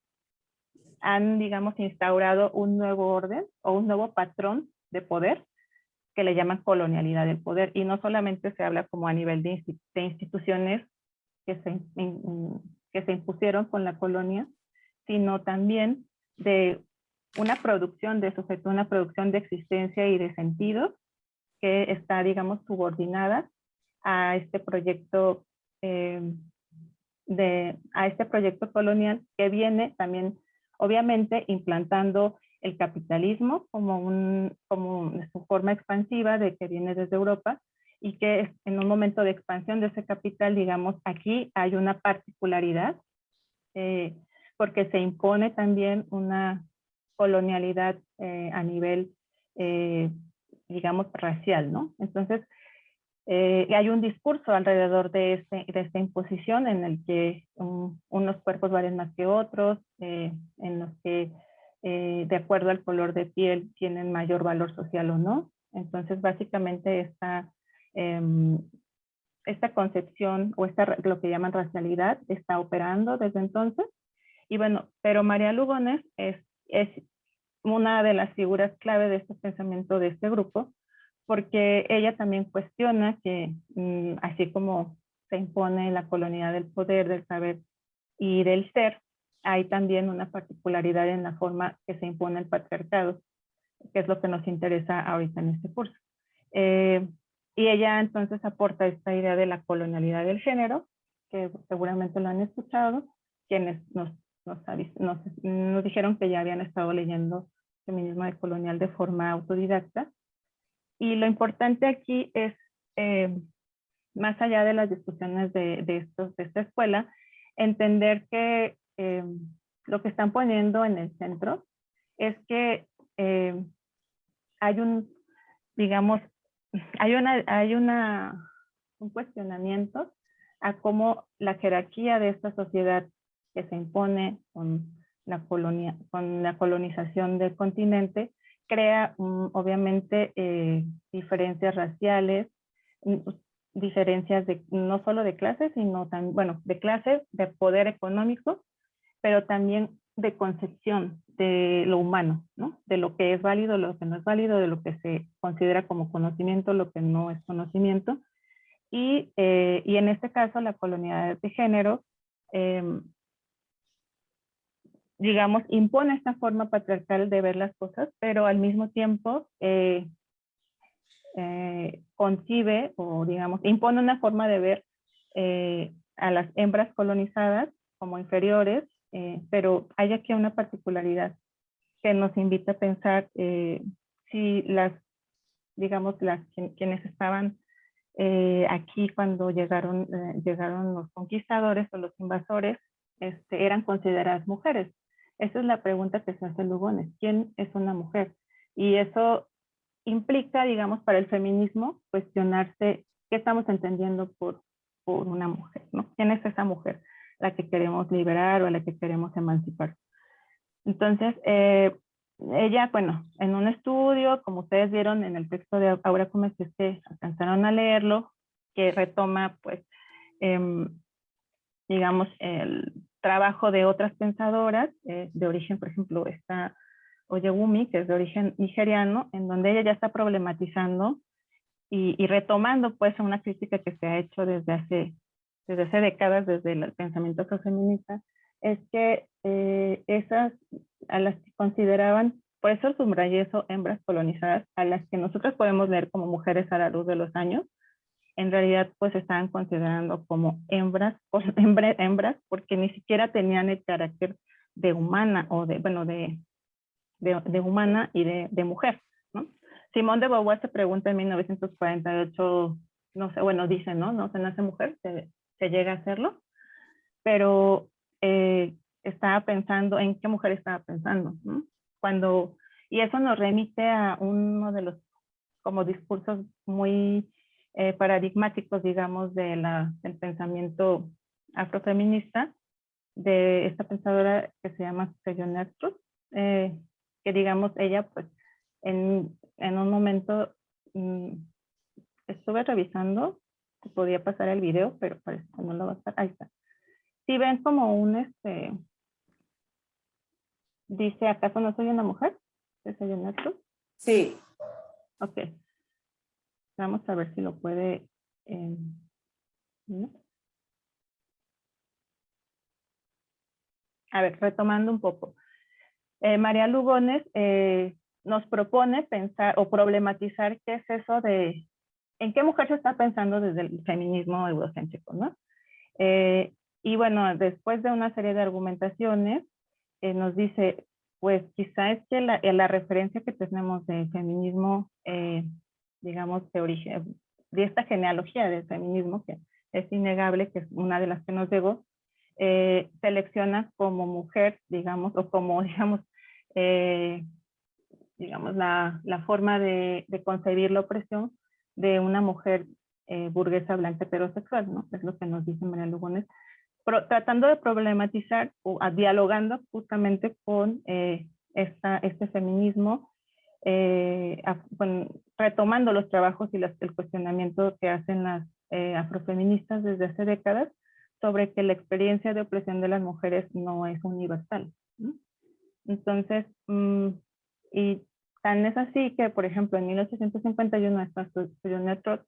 han, digamos, instaurado un nuevo orden o un nuevo patrón de poder que le llaman colonialidad del poder. Y no solamente se habla como a nivel de, instituciones que se, que se impusieron con la colonia, sino también de una producción de sujeto, una producción de existencia y de sentido que está, digamos, subordinada a este proyecto eh, de, a este proyecto colonial que viene también, obviamente, implantando el capitalismo como, un, como su forma expansiva de que viene desde Europa y que en un momento de expansión de ese capital, digamos, aquí hay una particularidad eh, porque se impone también una, colonialidad eh, a nivel, eh, digamos, racial, ¿no? Entonces, eh, hay un discurso alrededor de, este, de esta imposición en el que unos cuerpos valen más que otros, en los que de acuerdo al color de piel tienen mayor valor social o no. Entonces, básicamente esta, em, esta concepción o esta, lo que llaman racialidad está operando desde entonces. Y bueno, pero María Lugones es, es una de las figuras clave de este pensamiento de este grupo, porque ella también cuestiona que mm, así como se impone la colonialidad del poder, del saber y del ser, hay también una particularidad en la forma que se impone el patriarcado, que es lo que nos interesa ahorita en este curso. Eh, y ella entonces aporta esta idea de la colonialidad del género, que seguramente lo han escuchado, quienes nos, nos, nos, nos dijeron que ya habían estado leyendo feminismo de colonial de forma autodidacta. Y lo importante aquí es, eh, más allá de las discusiones de, de, estos, de esta escuela, entender que eh, lo que están poniendo en el centro es que eh, hay un, digamos, hay una, hay una, un cuestionamiento a cómo la jerarquía de esta sociedad que se impone con la, colonia, con la colonización del continente, crea obviamente eh, diferencias raciales, mm, diferencias no solo de clases, sino también, bueno, de clases, de poder económico, pero también de concepción de lo humano, ¿no? De lo que es válido, lo que no es válido, de lo que se considera como conocimiento, lo que no es conocimiento. Y, eh, en este caso, la colonialidad de género eh, digamos, impone esta forma patriarcal de ver las cosas, pero al mismo tiempo eh, eh, concibe o, digamos, impone una forma de ver eh, a las hembras colonizadas como inferiores, pero hay aquí una particularidad que nos invita a pensar si las, digamos, las quienes estaban aquí cuando llegaron, llegaron los conquistadores o los invasores, este, eran consideradas mujeres. Esa es la pregunta que se hace Lugones. ¿Quién es una mujer? Y eso implica, digamos, para el feminismo, cuestionarse qué estamos entendiendo por, por una mujer, ¿no? ¿Quién es esa mujer? La que queremos liberar o la que queremos emancipar. Entonces, eh, ella, bueno, en un estudio, como ustedes vieron en el texto de Aura Gómez, que alcanzaron a leerlo, que retoma, pues, eh, digamos, el trabajo de otras pensadoras eh, de origen, por ejemplo, está Oyegumi, que es de origen nigeriano, en donde ella ya está problematizando y, retomando pues una crítica que se ha hecho desde hace, desde hace décadas, desde el pensamiento feminista, es que eh, esas a las que consideraban, por eso subrayé eso, hembras colonizadas, a las que nosotros podemos leer como mujeres a la luz de los años, en realidad pues estaban considerando como hembras, hembras porque ni siquiera tenían el carácter de humana o de, bueno, de, de, humana y de, de, mujer. ¿no? Simón de Beauvoir se pregunta en 1948, no sé, bueno, dice, ¿no? No se nace mujer, se, se llega a hacerlo, pero eh, estaba pensando, ¿en qué mujer estaba pensando? ¿no? Cuando, y eso nos remite a uno de los como discursos muy eh, paradigmáticos, digamos, de la, del pensamiento afrofeminista, de esta pensadora que se llama Susan eh, que digamos, ella pues en, en un momento mm, estuve revisando, podía pasar el video, pero parece que no lo va a estar, ahí está. Si ven como un, este, dice, ¿acaso no soy una mujer? ¿Es Sí. Ok. Vamos a ver si lo puede... Eh, a ver, retomando un poco. Eh, María Lugones eh, nos propone pensar o problematizar qué es eso de en qué mujer se está pensando desde el feminismo eurocéntrico, ¿no? y bueno, después de una serie de argumentaciones, nos dice, pues quizá es que la, la referencia que tenemos de feminismo digamos, de origen, de esta genealogía del feminismo, que es innegable, que es una de las que nos llegó, eh, selecciona como mujer, digamos, o como, digamos, eh, digamos, la, la forma de, de, concebir la opresión de una mujer eh, burguesa blanca heterosexual, ¿no? Es lo que nos dice María Lugones, tratando de problematizar o dialogando justamente con eh, esta, este feminismo, eh, retomando los trabajos y el cuestionamiento que hacen las eh, afrofeministas desde hace décadas sobre que la experiencia de opresión de las mujeres no es universal. Entonces, mm, y tan es así que, por ejemplo, en 1851, esta Trot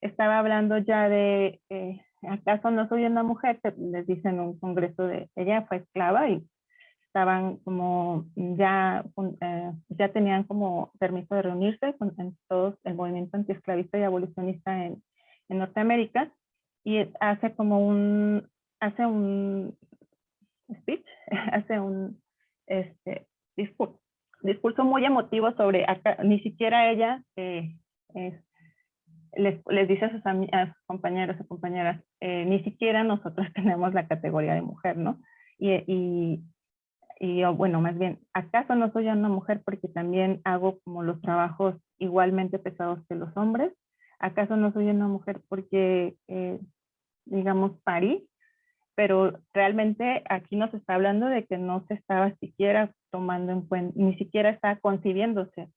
estaba hablando ya de, eh, ¿acaso no soy una mujer? Les dicen en un congreso de, ella fue esclava y estaban como, ya, eh, ya tenían como permiso de reunirse con en todo el movimiento antiesclavista y abolicionista en, en Norteamérica y hace como un, hace un speech, hace un este, discurso, discurso muy emotivo sobre, acá, ni siquiera ella eh, les, les, dice a sus, a compañeros y compañeras, eh, ni siquiera nosotros tenemos la categoría de mujer, ¿no? Y, y, y bueno, más bien, ¿acaso no soy una mujer porque también hago como los trabajos igualmente pesados que los hombres? ¿Acaso no soy una mujer porque, eh, digamos, parí? Pero realmente aquí nos está hablando de que no se estaba siquiera tomando en cuenta, ni siquiera está concibiéndose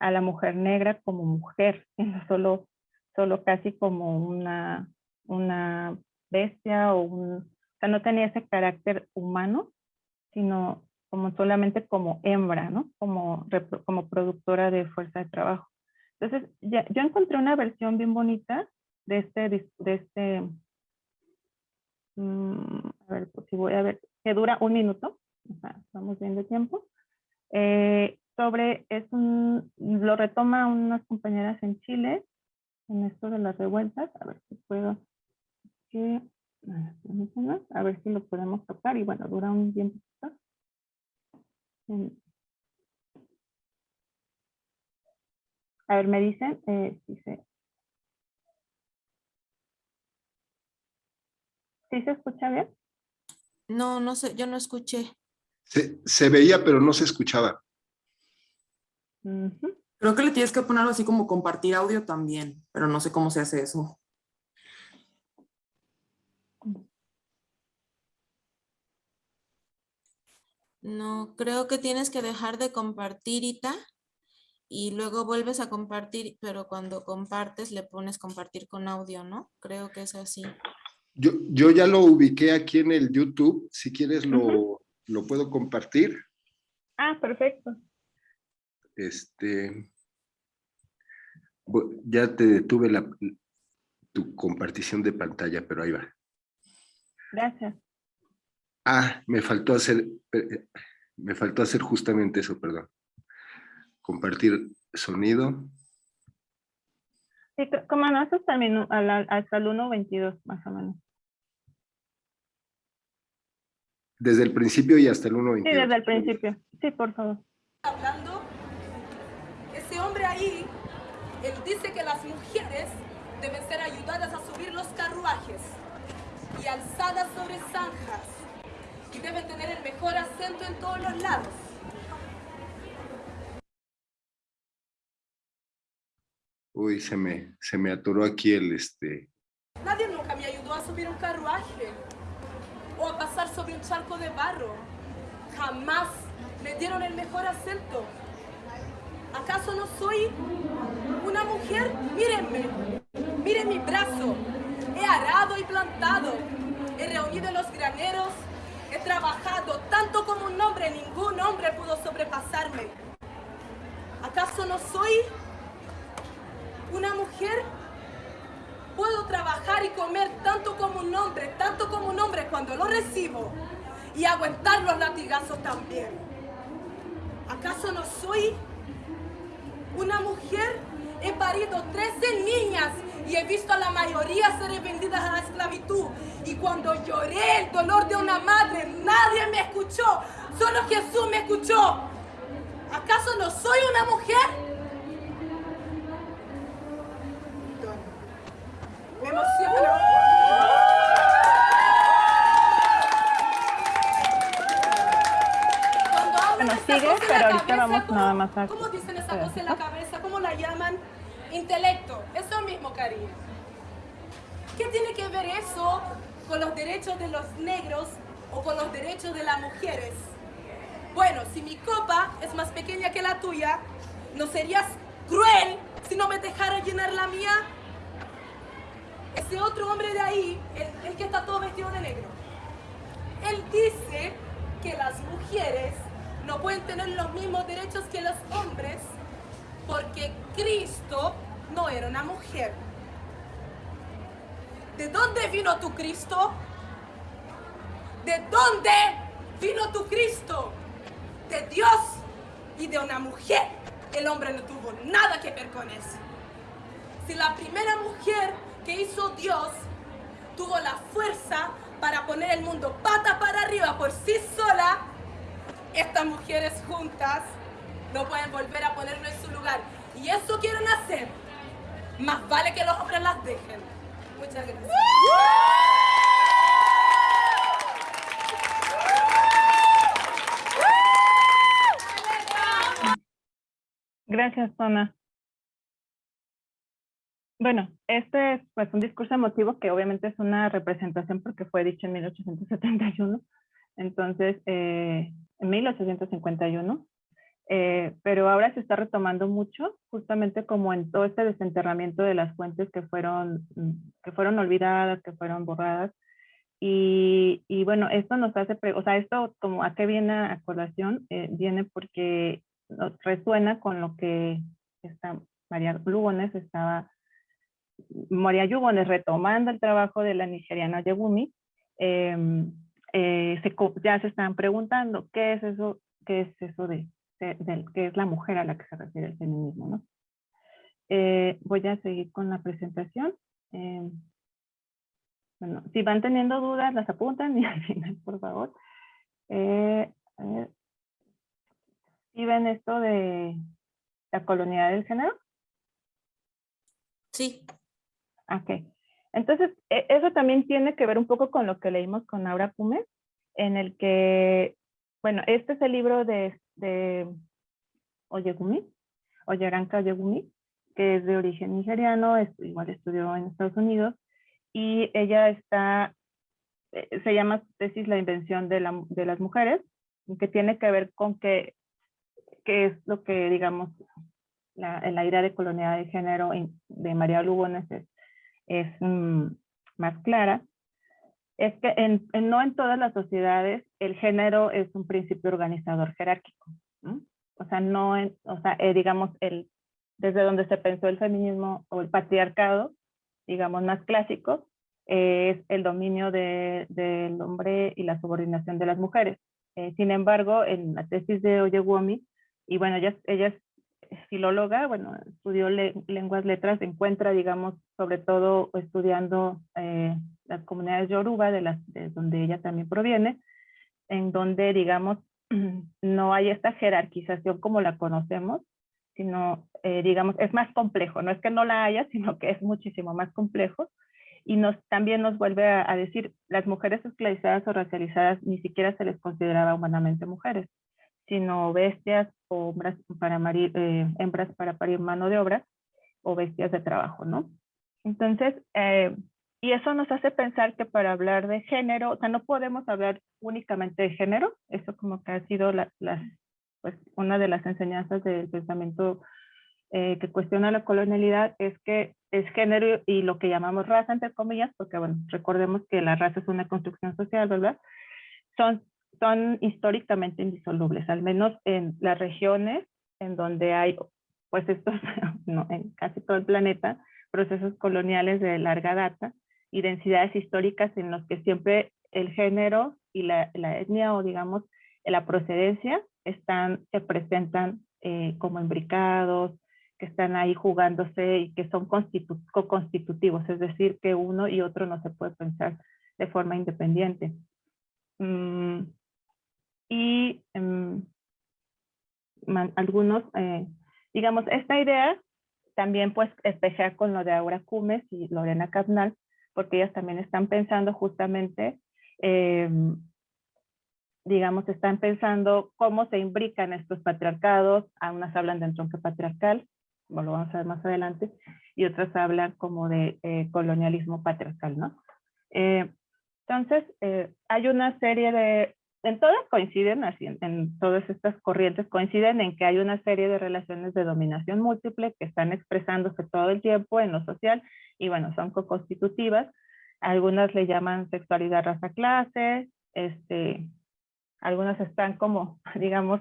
a la mujer negra como mujer, solo, solo casi como una, una bestia o un, o sea, no tenía ese carácter humano, sino como solamente como hembra, ¿no? Como, como productora de fuerza de trabajo. Entonces, ya, yo encontré una versión bien bonita de este, de este, mm, a ver, pues si voy a ver, que dura un minuto, o sea, estamos bien de tiempo, eh, sobre, es un, lo retoma unas compañeras en Chile, en esto de las revueltas, a ver si puedo, que, a ver si lo podemos tocar, y bueno, dura un tiempo. A ver, me dicen eh, si se... ¿Sí se escucha bien? No, no sé, yo no escuché. Se, se veía, pero no se escuchaba. Creo que le tienes que poner así como compartir audio también, pero no sé cómo se hace eso. No, creo que tienes que dejar de compartir, Ita, y luego vuelves a compartir, pero cuando compartes le pones compartir con audio, ¿no? Creo que es así. Yo, yo ya lo ubiqué aquí en el YouTube, si quieres lo, lo puedo compartir. Ah, perfecto. Este, ya te detuve la, tu compartición de pantalla, pero ahí va. Gracias. Ah, me faltó hacer, eh, me faltó hacer justamente eso, perdón. Compartir sonido. Sí, como no, hasta el, hasta el 1.22 más o menos. Desde el principio y hasta el 1.22. Sí, desde el principio. Sí, por favor. Hablando, ese hombre ahí, él dice que las mujeres deben ser ayudadas a subir los carruajes y alzadas sobre zanjas y debe tener el mejor acento en todos los lados. Uy, se me, se me atoró aquí el este. Nadie nunca me ayudó a subir un carruaje o a pasar sobre un charco de barro. Jamás me dieron el mejor acento. ¿Acaso no soy una mujer? Mírenme, miren mi brazo. He arado y plantado. He reunido los graneros He trabajado tanto como un hombre, ningún hombre pudo sobrepasarme. ¿Acaso no soy una mujer? Puedo trabajar y comer tanto como un hombre, tanto como un hombre cuando lo recibo y aguantar los latigazos también. ¿Acaso no soy una mujer? He parido 13 niñas y he visto a la mayoría ser vendidas a la esclavitud. Y cuando lloré el dolor de una madre, nadie me escuchó, solo Jesús me escuchó. ¿Acaso no soy una mujer? Me emociono. Sigue, pero nada más a... ¿Cómo dicen esa cosa en la cabeza? ¿Cómo la llaman? Intelecto. Eso mismo, cariño. ¿Qué tiene que ver eso con los derechos de los negros o con los derechos de las mujeres? Bueno, si mi copa es más pequeña que la tuya, ¿no serías cruel si no me dejara llenar la mía? Ese otro hombre de ahí, el, el que está todo vestido de negro, él dice que las mujeres no pueden tener los mismos derechos que los hombres porque Cristo no era una mujer. ¿De dónde vino tu Cristo? ¿De dónde vino tu Cristo? De Dios y de una mujer. El hombre no tuvo nada que ver con eso. Si la primera mujer que hizo Dios tuvo la fuerza para poner el mundo pata para arriba por sí sola, estas mujeres juntas no pueden volver a ponerlo en su lugar. Y eso quieren hacer. Más vale que los hombres las dejen. Muchas gracias. Gracias, Tona. Bueno, este es pues un discurso emotivo que obviamente es una representación porque fue dicho en 1871, entonces eh, en 1851, eh, pero ahora se está retomando mucho, justamente como en todo este desenterramiento de las fuentes que fueron, mm, que fueron olvidadas, que fueron borradas, y, y bueno, esto nos hace, o sea, esto como a qué viene a colación, eh, viene porque nos resuena con lo que esta María Lugones estaba María Yugones, retomando el trabajo de la nigeriana Yegumi, em, eh, se, ya se están preguntando qué es eso, qué es eso de, de, qué es la mujer a la que se refiere el feminismo. ¿no? Eh, voy a seguir con la presentación. Em, bueno, si van teniendo dudas, las apuntan y al final, por favor. Eh, ¿Sí ven esto de la colonialidad del género? Sí. Ok. Entonces, e, eso también tiene que ver un poco con lo que leímos con Aura Pumes, en el que, bueno, este es el libro de, de Oyegumi, Oyeranka Oyegumi, que es de origen nigeriano, igual estudió en Estados Unidos, y ella está, eh, se llama tesis La invención de, la, de las mujeres, que tiene que ver con que, qué es lo que, digamos, la, la idea de colonialidad de género de María Lugones es es mm, más clara, es que en, no en todas las sociedades el género es un principio organizador jerárquico. O sea, no en, o sea, eh, digamos, el, desde donde se pensó el feminismo o el patriarcado, digamos, más clásico, es el dominio del hombre y la subordinación de las mujeres. Eh, sin embargo, en la tesis de Oyewumi, y bueno, ella, ella filóloga, bueno, estudió lenguas, letras, encuentra, digamos, sobre todo estudiando eh, las comunidades yoruba, de, las, de donde ella también proviene, en donde, digamos, no hay esta jerarquización como la conocemos, sino, eh, digamos, es más complejo. No es que no la haya, sino que es muchísimo más complejo. Y nos, también nos vuelve a, decir, las mujeres esclavizadas o racializadas ni siquiera se les consideraba humanamente mujeres sino bestias o hembras para, parir, eh, hembras para parir mano de obra o bestias de trabajo, ¿no? Entonces, eh, y eso nos hace pensar que para hablar de género, o sea, no podemos hablar únicamente de género, eso como que ha sido la, pues, una de las enseñanzas del pensamiento eh, que cuestiona la colonialidad, es que es género y lo que llamamos raza, entre comillas, porque bueno, recordemos que la raza es una construcción social, ¿verdad? Son son históricamente indisolubles, al menos en las regiones en donde hay, pues estos, no, en casi todo el planeta, procesos coloniales de larga data y densidades históricas en los que siempre el género y la, etnia o digamos la procedencia están, se presentan eh, como imbricados, que están ahí jugándose y que son co-constitutivos, es decir, que uno y otro no se puede pensar de forma independiente. Mm, y em, algunos, eh, digamos, esta idea también pues espejea con lo de Aura Cumes y Lorena Capnal, porque ellas también están pensando justamente em, digamos, están pensando cómo se imbrican estos patriarcados, algunas hablan de entronque patriarcal, como lo vamos a ver más adelante, y otras hablan como de eh, colonialismo patriarcal, ¿no? Eh, entonces, eh, hay una serie de, en todas coinciden, así, en, todas estas corrientes coinciden en que hay una serie de relaciones de dominación múltiple que están expresándose todo el tiempo en lo social y bueno, son co-constitutivas. Algunas le llaman sexualidad, raza, clase, este, algunas están como, digamos,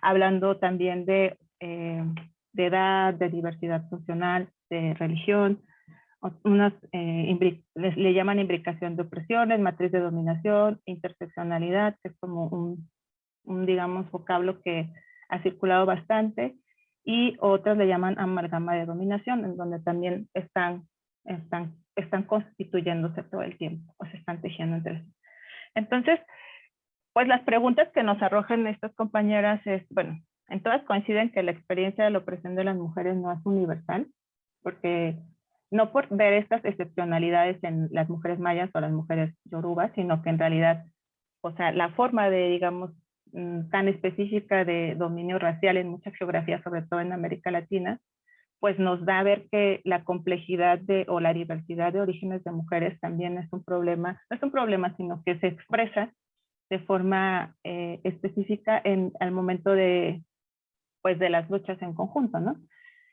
hablando también de, eh, de edad, de diversidad funcional, de religión, unas eh, le llaman imbricación de opresiones, matriz de dominación, interseccionalidad, que es como un, un, digamos, vocablo que ha circulado bastante, y otras le llaman amalgama de dominación, en donde también están, están, están constituyéndose todo el tiempo, o se están tejiendo entre sí. Entonces, pues las preguntas que nos arrojan estas compañeras es, bueno, en todas coinciden que la experiencia de la opresión de las mujeres no es universal, porque no por ver estas excepcionalidades en las mujeres mayas o las mujeres yorubas, sino que en realidad, o sea, la forma de, digamos, mm, tan específica de dominio racial en muchas geografías, sobre todo en América Latina, pues nos da a ver que la complejidad de, o la diversidad de orígenes de mujeres también es un problema, no es un problema, sino que se expresa de forma eh, específica en el momento de, pues, de las luchas en conjunto, ¿no?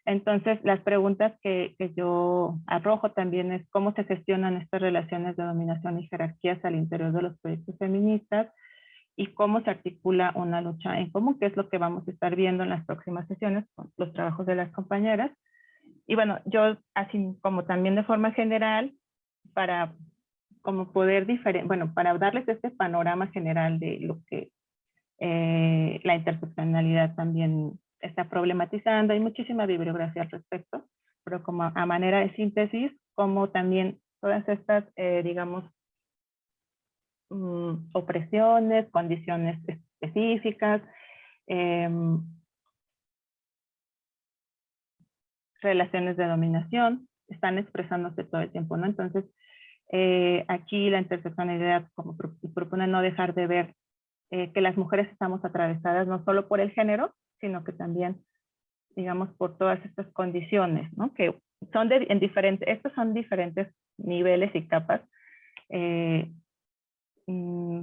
Entonces, las preguntas que, que, yo arrojo también es cómo se gestionan estas relaciones de dominación y jerarquías al interior de los proyectos feministas y cómo se articula una lucha en común, que es lo que vamos a estar viendo en las próximas sesiones con los trabajos de las compañeras. Y bueno, yo así como también de forma general, para como poder diferente, bueno, para darles este panorama general de lo que eh, la interseccionalidad también está problematizando. Hay muchísima bibliografía al respecto, pero como a manera de síntesis, como también todas estas, eh, digamos, mm, opresiones, condiciones específicas, eh, relaciones de dominación, están expresándose todo el tiempo, ¿no? Entonces, eh, aquí la interseccionalidad como propone no dejar de ver eh, que las mujeres estamos atravesadas no solo por el género, sino que también, digamos, por todas estas condiciones, ¿no? Que son de, en diferentes, estos son diferentes niveles y capas. Eh, mm,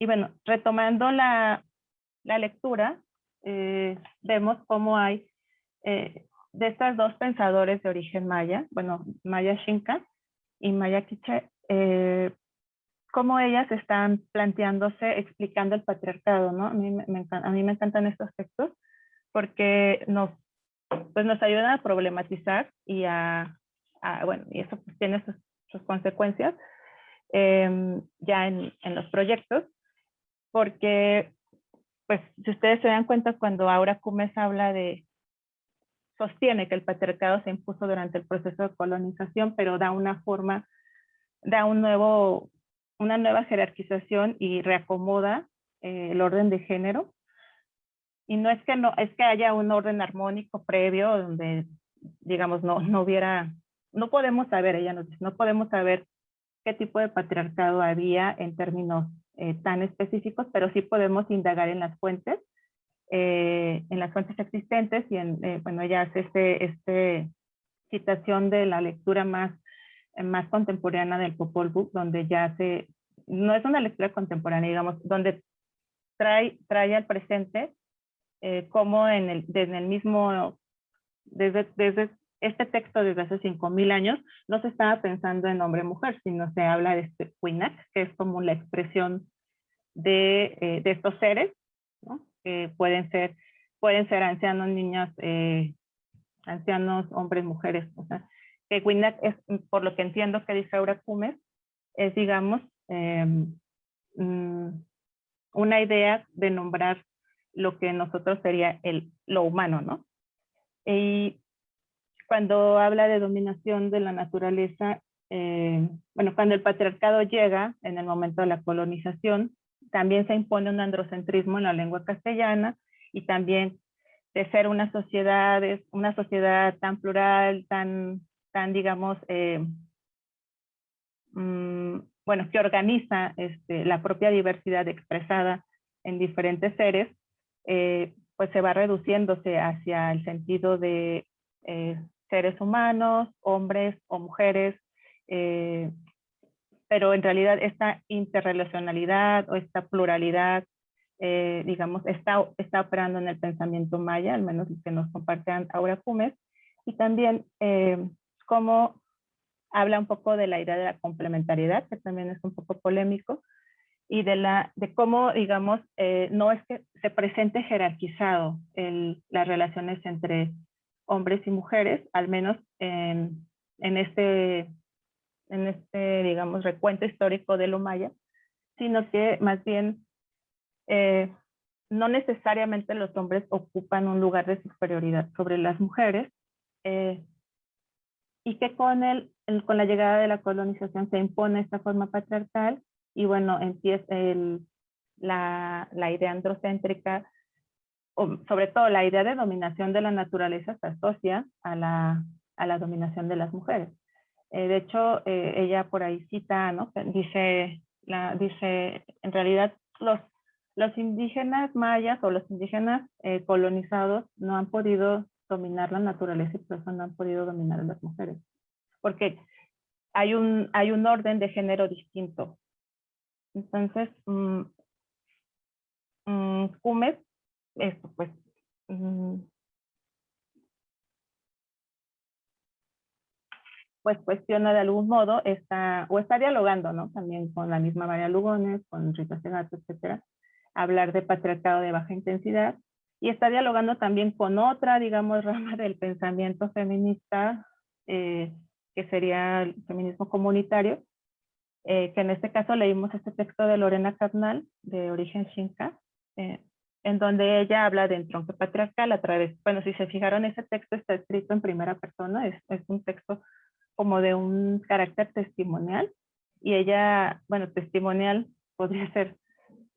y bueno, retomando la, la lectura, eh, vemos cómo hay eh, de estas dos pensadores de origen maya, bueno, Maya Shinka y Maya Kiche, eh, cómo ellas están planteándose, explicando el patriarcado, ¿no? A mí me, a mí me encantan estos textos porque nos, pues nos ayudan a problematizar y a, a bueno, y eso pues tiene sus, sus consecuencias eh, ya en, en los proyectos, porque pues si ustedes se dan cuenta cuando Aura Cumes habla de sostiene que el patriarcado se impuso durante el proceso de colonización, pero da una forma, da un nuevo, una nueva jerarquización y reacomoda eh, el orden de género. Y no es que no, es que haya un orden armónico previo donde, digamos, no, no hubiera, no podemos saber, ella nos dice, no podemos saber qué tipo de patriarcado había en términos eh, tan específicos, pero sí podemos indagar en las fuentes eh, en las fuentes existentes y en, bueno, ella hace este, este citación de la lectura más, más contemporánea del Popol Vuh, donde ya se, no es una lectura contemporánea, digamos, donde trae, trae al presente eh, como en el, desde el mismo, desde, desde este texto desde hace 5.000 años, no se estaba pensando en hombre-mujer, sino se habla de este que es como la expresión de, eh, de estos seres, ¿no? que pueden ser, pueden ser ancianos, niñas, eh, ancianos, hombres, mujeres. O sea, que WINAC es, por lo que entiendo que dice Aura Cumes, es, digamos, mm, una idea de nombrar lo que nosotros sería el, lo humano, ¿no? Y cuando habla de dominación de la naturaleza, eh, bueno, cuando el patriarcado llega en el momento de la colonización, también se impone un androcentrismo en la lengua castellana y también de ser una sociedad, una sociedad tan plural, tan, tan digamos, eh, mm, bueno, que organiza este, la propia diversidad expresada en diferentes seres, eh, pues se va reduciéndose hacia el sentido de eh, seres humanos, hombres o mujeres, pero en realidad esta interrelacionalidad o esta pluralidad, digamos, está, está operando en el pensamiento maya, al menos que nos comparte Aura Cumes, y también cómo habla un poco de la idea de la complementariedad, que también es un poco polémico, y de, la, de cómo, digamos, eh, no es que se presente jerarquizado el, las relaciones entre hombres y mujeres, al menos en, en, este, en este, digamos, recuento histórico de lo maya, sino que más bien eh, no necesariamente los hombres ocupan un lugar de superioridad sobre las mujeres, eh, y que con, el, con la llegada de la colonización se impone esta forma patriarcal y bueno, empieza el, la, la idea androcéntrica, o sobre todo la idea de dominación de la naturaleza se asocia a la, a la dominación de las mujeres. Eh, de hecho, eh, ella por ahí cita, ¿no? Dice, la, dice, en realidad los, los indígenas mayas o los indígenas eh, colonizados no han podido dominar la naturaleza y por eso no han podido dominar a las mujeres. Porque hay un, hay un orden de género distinto. Entonces, Cumes, esto pues, mm, pues cuestiona de algún modo, está, o está dialogando, ¿no? También con la misma María Lugones, con Rita Segato, etcétera, hablar de patriarcado de baja intensidad, y está dialogando también con otra, digamos, rama del pensamiento feminista, eh, que sería el feminismo comunitario, eh, que en este caso leímos este texto de Lorena Carnal, de origen Xinca, eh, en donde ella habla de entronque patriarcal a través, bueno, si se fijaron, ese texto está escrito en primera persona, es, es un texto como de un carácter testimonial, y ella, bueno, testimonial podría ser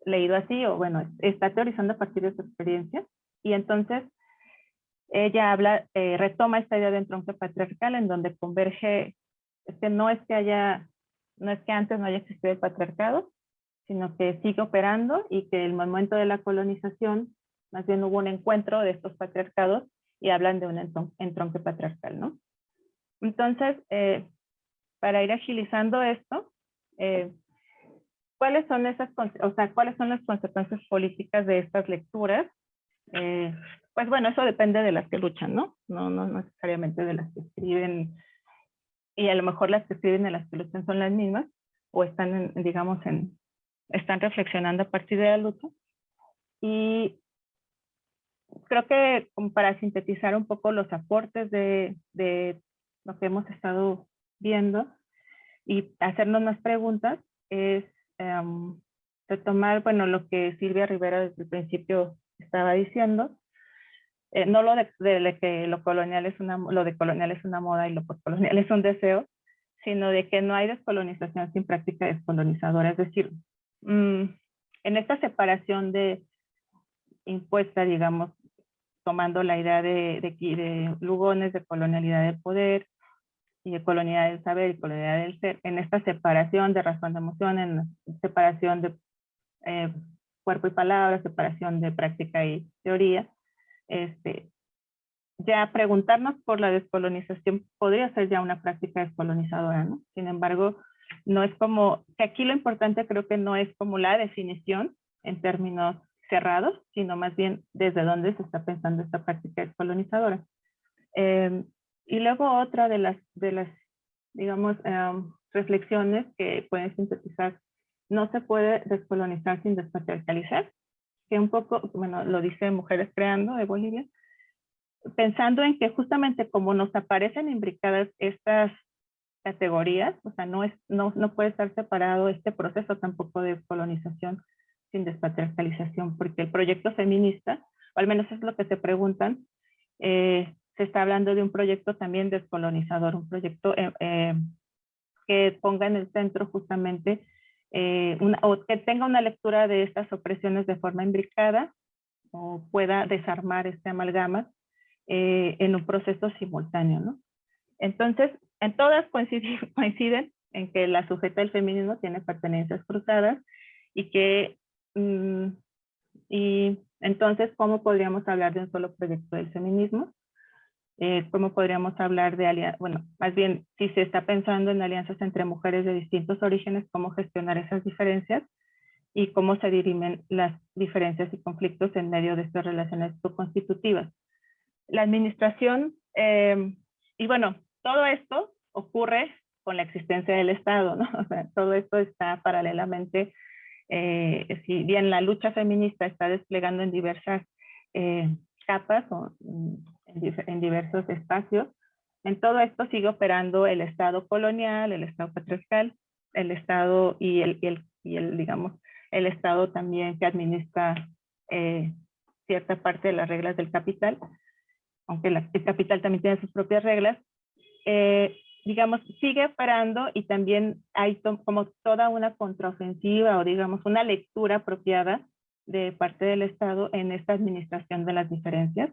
leído así, o bueno, está teorizando a partir de su experiencia, y entonces ella habla, eh, retoma esta idea de entronque patriarcal en donde converge, es que no es que haya, no es que antes no haya existido el patriarcado, sino que sigue operando y que el momento de la colonización, más bien hubo un encuentro de estos patriarcados y hablan de un entronque patriarcal, ¿no? Entonces, eh, para ir agilizando esto, eh, ¿cuáles son esas, o sea, cuáles son las consecuencias políticas de estas lecturas? Eh, pues bueno, eso depende de las que luchan, ¿no? ¿no? No necesariamente de las que escriben, y a lo mejor las que escriben y las que luchan son las mismas, o están, digamos, en, están reflexionando a partir de la lucha. Y creo que para sintetizar un poco los aportes de, de lo que hemos estado viendo y hacernos más preguntas, es um, retomar, bueno, lo que Silvia Rivera desde el principio estaba diciendo, eh, no lo de, que lo colonial es una, lo de colonial es una moda y lo postcolonial es un deseo, sino de que no hay descolonización sin práctica descolonizadora. Es decir, mm, en esta separación de impuesta, digamos, tomando la idea de, de, de Lugones, de colonialidad del poder y colonialidad del saber y colonialidad del ser, en esta separación de razón de emoción, en separación de eh, cuerpo y palabra, separación de práctica y teoría, este, ya preguntarnos por la descolonización podría ser ya una práctica descolonizadora, ¿no? Sin embargo, no es como, que aquí lo importante creo que no es como la definición en términos cerrados, sino más bien desde dónde se está pensando esta práctica descolonizadora. Em, y luego otra de las, de las digamos, em, reflexiones que pueden sintetizar no se puede descolonizar sin despatriarcalizar, que un poco, bueno, lo dice Mujeres Creando de Bolivia, pensando en que justamente como nos aparecen imbricadas estas categorías, o sea, no, es, no, no puede estar separado este proceso tampoco de colonización sin despatriarcalización, porque el proyecto feminista, o al menos es lo que se preguntan, eh, se está hablando de un proyecto también descolonizador, un proyecto eh, eh, que ponga en el centro justamente eh, o que tenga una lectura de estas opresiones de forma imbricada o pueda desarmar este amalgama en un proceso simultáneo. ¿no? Entonces, en todas coinciden, coinciden en que la sujeta del feminismo tiene pertenencias cruzadas y que, mm, y entonces, ¿cómo podríamos hablar de un solo proyecto del feminismo? Eh, ¿Cómo podríamos hablar de alianzas? Bueno, más bien, si se está pensando en alianzas entre mujeres de distintos orígenes, ¿cómo gestionar esas diferencias? Y cómo se dirimen las diferencias y conflictos en medio de estas relaciones constitutivas. La administración, eh, y bueno, todo esto ocurre con la existencia del Estado, ¿no? O sea, todo esto está paralelamente, eh, si bien la lucha feminista está desplegando en diversas eh, capas o mm, en, diversos espacios, en todo esto sigue operando el Estado colonial, el Estado patriarcal, el Estado y el, y el, y el digamos, el Estado también que administra eh, cierta parte de las reglas del capital, aunque la, el capital también tiene sus propias reglas, eh, digamos, sigue parando y también hay como toda una contraofensiva o digamos una lectura apropiada de parte del Estado en esta administración de las diferencias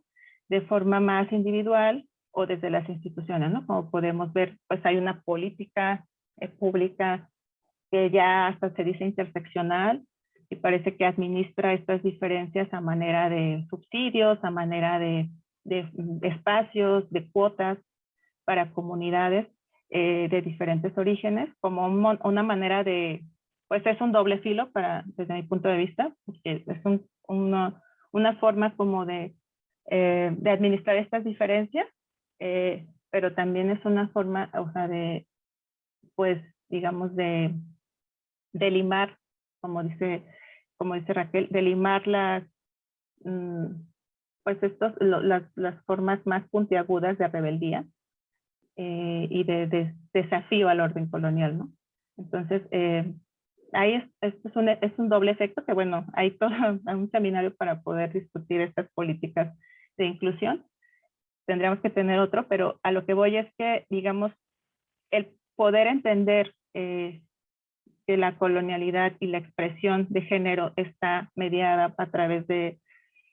de forma más individual o desde las instituciones, ¿no? Como podemos ver, pues hay una política eh, pública que ya hasta se dice interseccional y parece que administra estas diferencias a manera de subsidios, a manera de, de, espacios, de cuotas para comunidades eh, de diferentes orígenes, como un, una manera de, pues es un doble filo para, desde mi punto de vista, porque es un, una, una, forma como de, eh, de administrar estas diferencias, eh, pero también es una forma, o sea, de, pues, digamos, de, de limar, como dice, como dice Raquel, de limar las, mm, pues estos, las, las formas más puntiagudas de rebeldía, eh, y de, de, desafío al orden colonial, ¿no? Entonces, ahí es, es, un, es un doble efecto que, bueno, hay todo un seminario para poder discutir estas políticas de inclusión. Tendríamos que tener otro, pero a lo que voy es que, digamos, el poder entender eh, que la colonialidad y la expresión de género está mediada a través de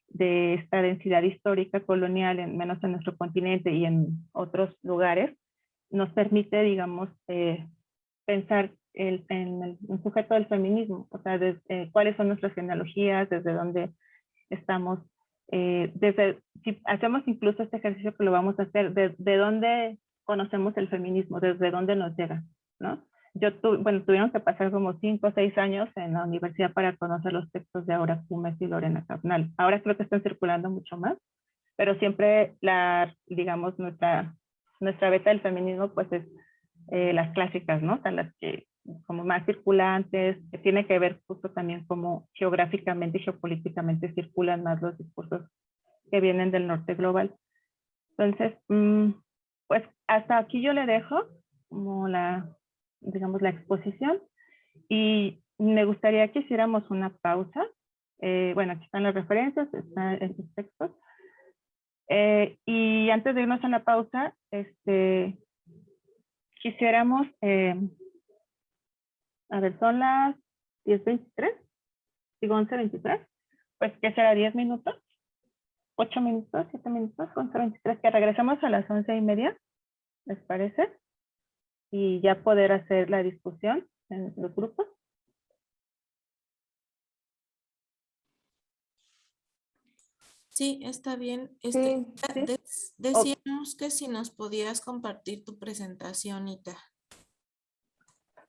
de esta densidad histórica colonial, en, menos en nuestro continente y en otros lugares, nos permite, digamos, eh, pensar el, en el, sujeto del feminismo, o sea, eh, cuáles son nuestras genealogías, desde dónde estamos, eh, desde, si hacemos incluso este ejercicio que lo vamos a hacer, de, de dónde conocemos el feminismo, desde dónde nos llega, ¿no? yo tu, bueno, tuvieron que pasar como cinco o seis años en la universidad para conocer los textos de Aura Cumes y Lorena Carnal. Ahora creo que están circulando mucho más, pero siempre la, digamos, nuestra, nuestra beta del feminismo pues es eh, las clásicas, ¿no? O sea, las que como más circulantes, que tiene que ver justo también como geográficamente y geopolíticamente circulan más los discursos que vienen del norte global. Entonces, mmm, pues hasta aquí yo le dejo como la digamos, la exposición. Y me gustaría que hiciéramos una pausa. Eh, bueno, aquí están las referencias, están los textos. Eh, y antes de irnos a la pausa, este, quisiéramos, eh, a ver, son las 10.23, digo 11.23, pues que será 10 minutos, 8 minutos, 7 minutos, 11.23, que regresemos a las 11 y media, ¿les parece? y ya poder hacer la discusión en los grupos. Sí, está bien. Este, sí, decíamos que si nos podías compartir tu presentación, Ita.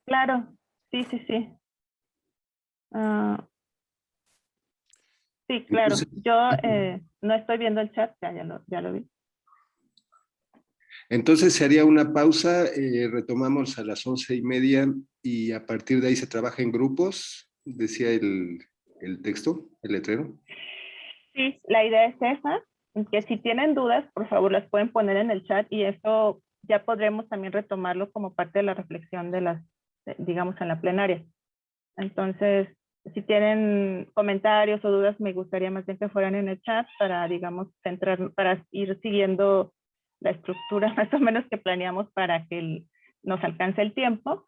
Claro, sí, sí, sí. Uh, sí, claro. Yo eh, no estoy viendo el chat, ya, ya, lo, ya lo vi. Entonces se haría una pausa, eh, retomamos a las once y media y a partir de ahí se trabaja en grupos, decía el, el texto, el letrero. Sí, la idea es esa, que si tienen dudas, por favor las pueden poner en el chat y esto ya podremos también retomarlo como parte de la reflexión de las, digamos, en la plenaria. Entonces, si tienen comentarios o dudas, me gustaría más bien que fueran en el chat para, digamos, centrar, para ir siguiendo la estructura más o menos que planeamos para que nos alcance el tiempo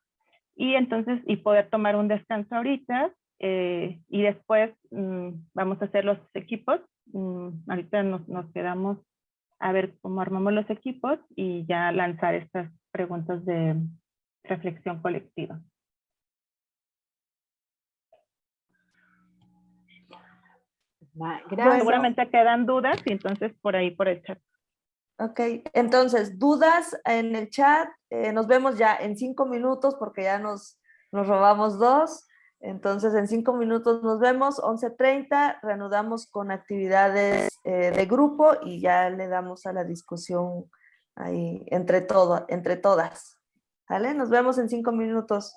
y entonces y poder tomar un descanso ahorita eh, y después mm, vamos a hacer los equipos. Mm, ahorita nos, nos, quedamos a ver cómo armamos los equipos y ya lanzar estas preguntas de, reflexión colectiva. Gracias. Seguramente quedan dudas y entonces por ahí por el chat. Ok, entonces, dudas en el chat. Eh, nos vemos ya en cinco minutos porque ya nos, nos robamos dos. Entonces, en cinco minutos nos vemos, 11.30, reanudamos con actividades eh, de grupo y ya le damos a la discusión ahí entre, todo, entre todas. ¿Vale? Nos vemos en cinco minutos.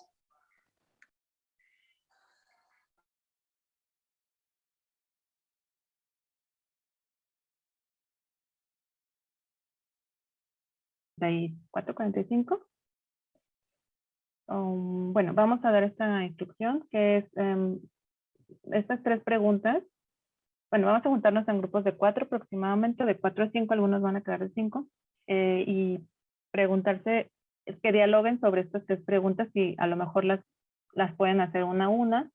de 4.45. Um, bueno, vamos a dar esta instrucción que es em, estas tres preguntas. Bueno, vamos a juntarnos en grupos de cuatro aproximadamente, de cuatro a cinco, algunos van a quedar de cinco, eh, y preguntarse, es que dialoguen sobre estas tres preguntas y a lo mejor las, las pueden hacer una a una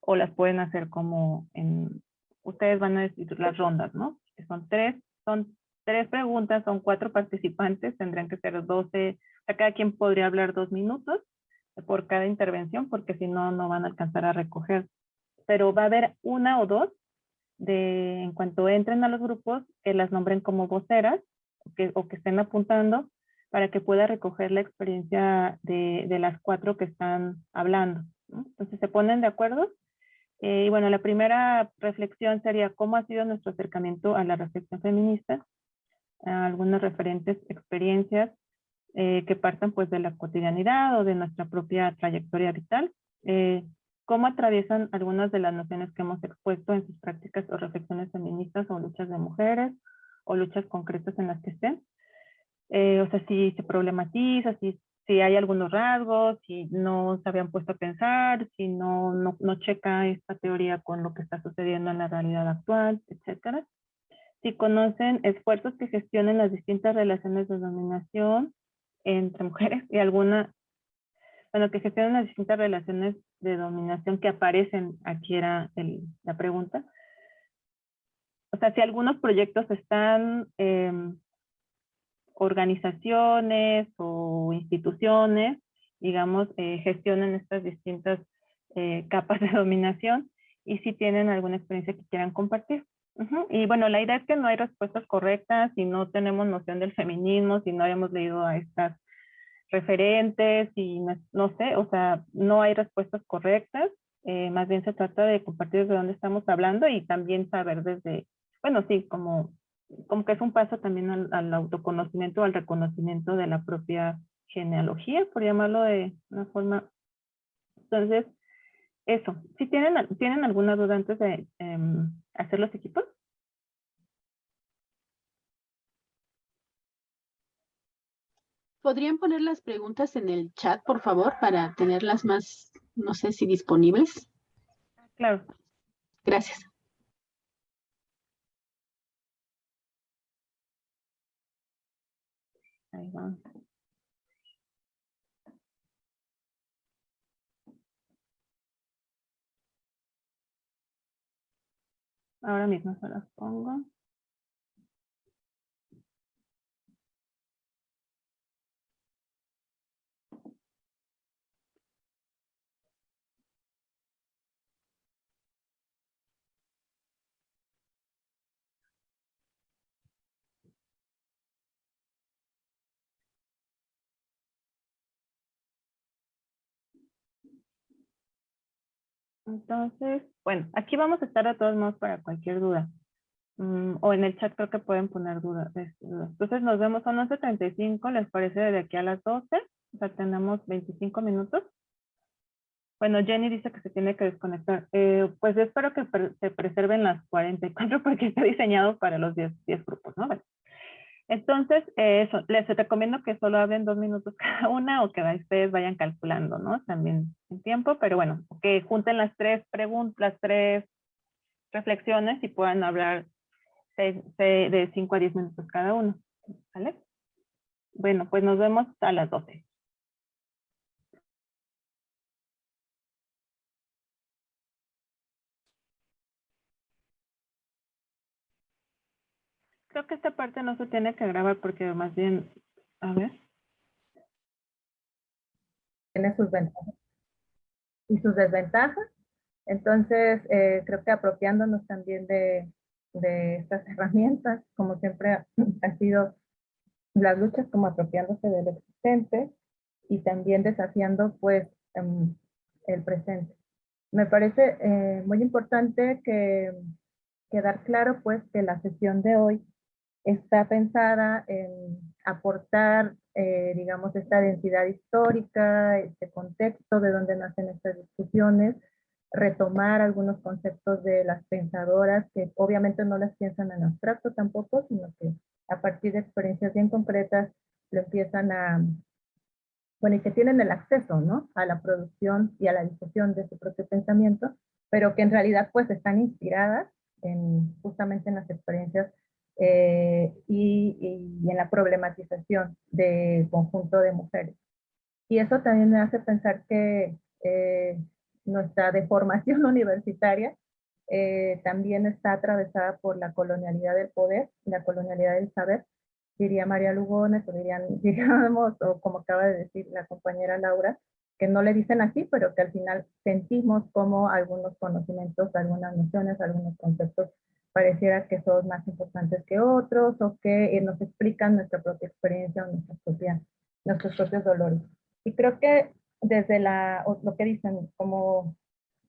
o las pueden hacer como en, ustedes van a decir las rondas, ¿no? Que son tres, son tres preguntas, son cuatro participantes, tendrían que ser 12, o cada quien podría hablar dos minutos por cada intervención, porque si no, no van a alcanzar a recoger. Pero va a haber una o dos, de, en cuanto entren a los grupos, que las nombren como voceras, que, o que estén apuntando, para que pueda recoger la experiencia de, las cuatro que están hablando. Entonces se ponen de acuerdo. Eh, y bueno, la primera reflexión sería cómo ha sido nuestro acercamiento a la reflexión feminista algunas referentes experiencias eh, que partan pues de la cotidianidad o de nuestra propia trayectoria vital, eh, cómo atraviesan algunas de las nociones que hemos expuesto en sus prácticas o reflexiones feministas o luchas de mujeres o luchas concretas en las que estén. Eh, o sea, si se problematiza, si, si hay algunos rasgos, si no se habían puesto a pensar, si no, no, no checa esta teoría con lo que está sucediendo en la realidad actual, etcétera si conocen esfuerzos que gestionen las distintas relaciones de dominación entre mujeres y alguna, bueno, que gestionen las distintas relaciones de dominación que aparecen, aquí era la pregunta. O sea, si algunos proyectos están, em, organizaciones o instituciones, digamos, eh, gestionen estas distintas eh, capas de dominación y si tienen alguna experiencia que quieran compartir. Y bueno, la idea es que no hay respuestas correctas, si no tenemos noción del feminismo, si no habíamos leído a estas referentes, y no, sé, o sea, no hay respuestas correctas, eh, más bien se trata de compartir desde dónde estamos hablando y también saber desde, bueno, sí, como, como que es un paso también al, al autoconocimiento, al reconocimiento de la propia genealogía, por llamarlo de una forma. Entonces, eso, si tienen, tienen alguna duda antes de em, hacer los equipos. ¿Podrían poner las preguntas en el chat, por favor, para tenerlas más, no sé si disponibles? Claro. Gracias. Ahí. Ahora mismo se las pongo. Entonces, bueno, aquí vamos a estar a todos modos para cualquier duda. Mm, o en el chat creo que pueden poner dudas. Entonces nos vemos a 11.35, ¿les parece de aquí a las 12? O sea, tenemos 25 minutos. Bueno, Jenny dice que se tiene que desconectar. Eh, pues espero que se preserven las 44 porque está diseñado para los 10, 10 grupos, ¿no? Entonces, eh, eso, les recomiendo que solo hablen dos minutos cada una o que ustedes vayan calculando, ¿no? También en tiempo, pero bueno, que junten las tres preguntas, las tres reflexiones y puedan hablar de 5 a 10 minutos cada uno. Bueno, pues nos vemos a las 12. Creo que esta parte no se tiene que grabar porque más bien, a ver. tiene sus ventajas y sus desventajas. Entonces, eh, creo que apropiándonos también de, de estas herramientas, como siempre ha, sido las luchas como apropiándose del existente y también desafiando pues em, el presente. Me parece eh, muy importante que quedar claro pues que la sesión de hoy está pensada en aportar, eh, digamos, esta densidad histórica, este contexto de donde nacen estas discusiones, retomar algunos conceptos de las pensadoras que obviamente no las piensan en abstracto tampoco, sino que a partir de experiencias bien concretas lo empiezan a, bueno, y que tienen el acceso, ¿no? A la producción y a la discusión de su propio pensamiento, pero que en realidad pues están inspiradas en, justamente en las experiencias eh, y, y, en la problematización del conjunto de mujeres. Y eso también me hace pensar que eh, nuestra deformación universitaria eh, también está atravesada por la colonialidad del poder, la colonialidad del saber, diría María Lugones, o dirían, diríamos, o como acaba de decir la compañera Laura, que no le dicen así, pero que al final sentimos como algunos conocimientos, algunas nociones, algunos conceptos pareciera que son más importantes que otros o que eh, nos explican nuestra propia experiencia o nuestra propia, nuestros propios dolores. Y creo que desde la, lo que dicen, como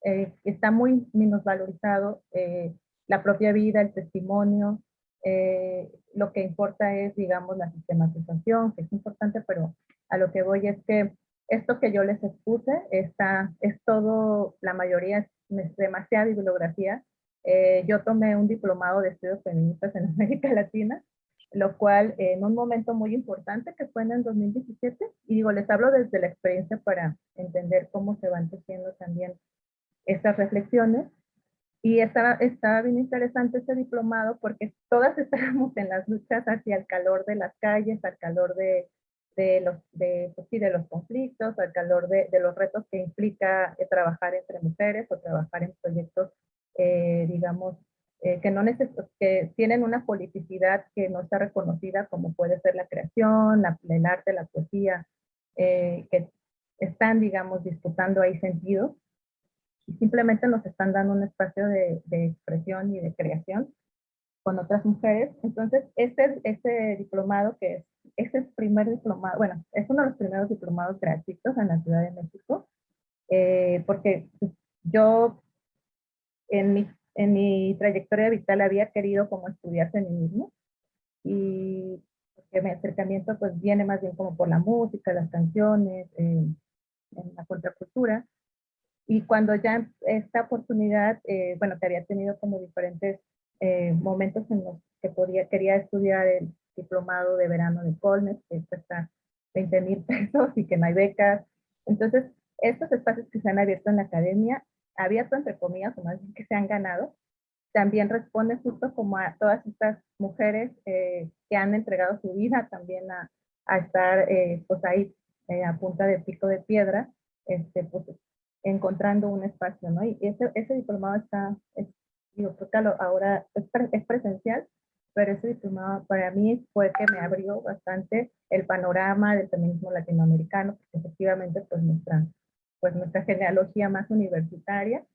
eh, está muy minusvalorizado eh, la propia vida, el testimonio, eh, lo que importa es, digamos, la sistematización, que es importante, pero a lo que voy es que esto que yo les expuse está, es todo, la mayoría es demasiada bibliografía. Yo tomé un diplomado de estudios feministas en América Latina lo cual en un momento muy importante que fue en el 2017, y digo, les hablo desde la experiencia para entender cómo se van tejiendo también estas reflexiones, y estaba, estaba bien interesante este diplomado porque todas estábamos en las luchas hacia el calor de las calles, al calor de, de los, de, pues sí, de los conflictos, al calor de, de los retos que implica eh, trabajar entre mujeres o trabajar en proyectos, eh, digamos, eh, que, no que tienen una politicidad que no está reconocida como puede ser la creación, la, el arte, la poesía, eh, que están, digamos, disputando ahí sentido y simplemente nos están dando un espacio de, de expresión y de creación con otras mujeres. Entonces, este, este diplomado que es, es el primer diplomado, bueno, es uno de los primeros diplomados gratuitos en la Ciudad de México, eh, porque yo en mi en mi trayectoria vital había querido como estudiar feminismo y que mi acercamiento pues viene más bien como por la música, las canciones, eh, en la contracultura. Y cuando ya esta oportunidad, eh, bueno, que había tenido como diferentes eh, momentos en los que podía, quería estudiar el diplomado de verano de Colmes, que cuesta 20 mil pesos y que no hay becas. Entonces, estos espacios que se han abierto en la academia abierto entre comillas, o más bien que se han ganado, también responde justo como a todas estas mujeres eh, que han entregado su vida también a, a estar eh, pues ahí eh, a punta de pico de piedra, este, pues, encontrando un espacio, ¿no? Y ese, ese diplomado está, es, digo, creo que ahora es, es presencial, pero ese diplomado para mí fue que me abrió bastante el panorama del feminismo latinoamericano, porque efectivamente pues nuestra pues nuestra genealogía más universitaria.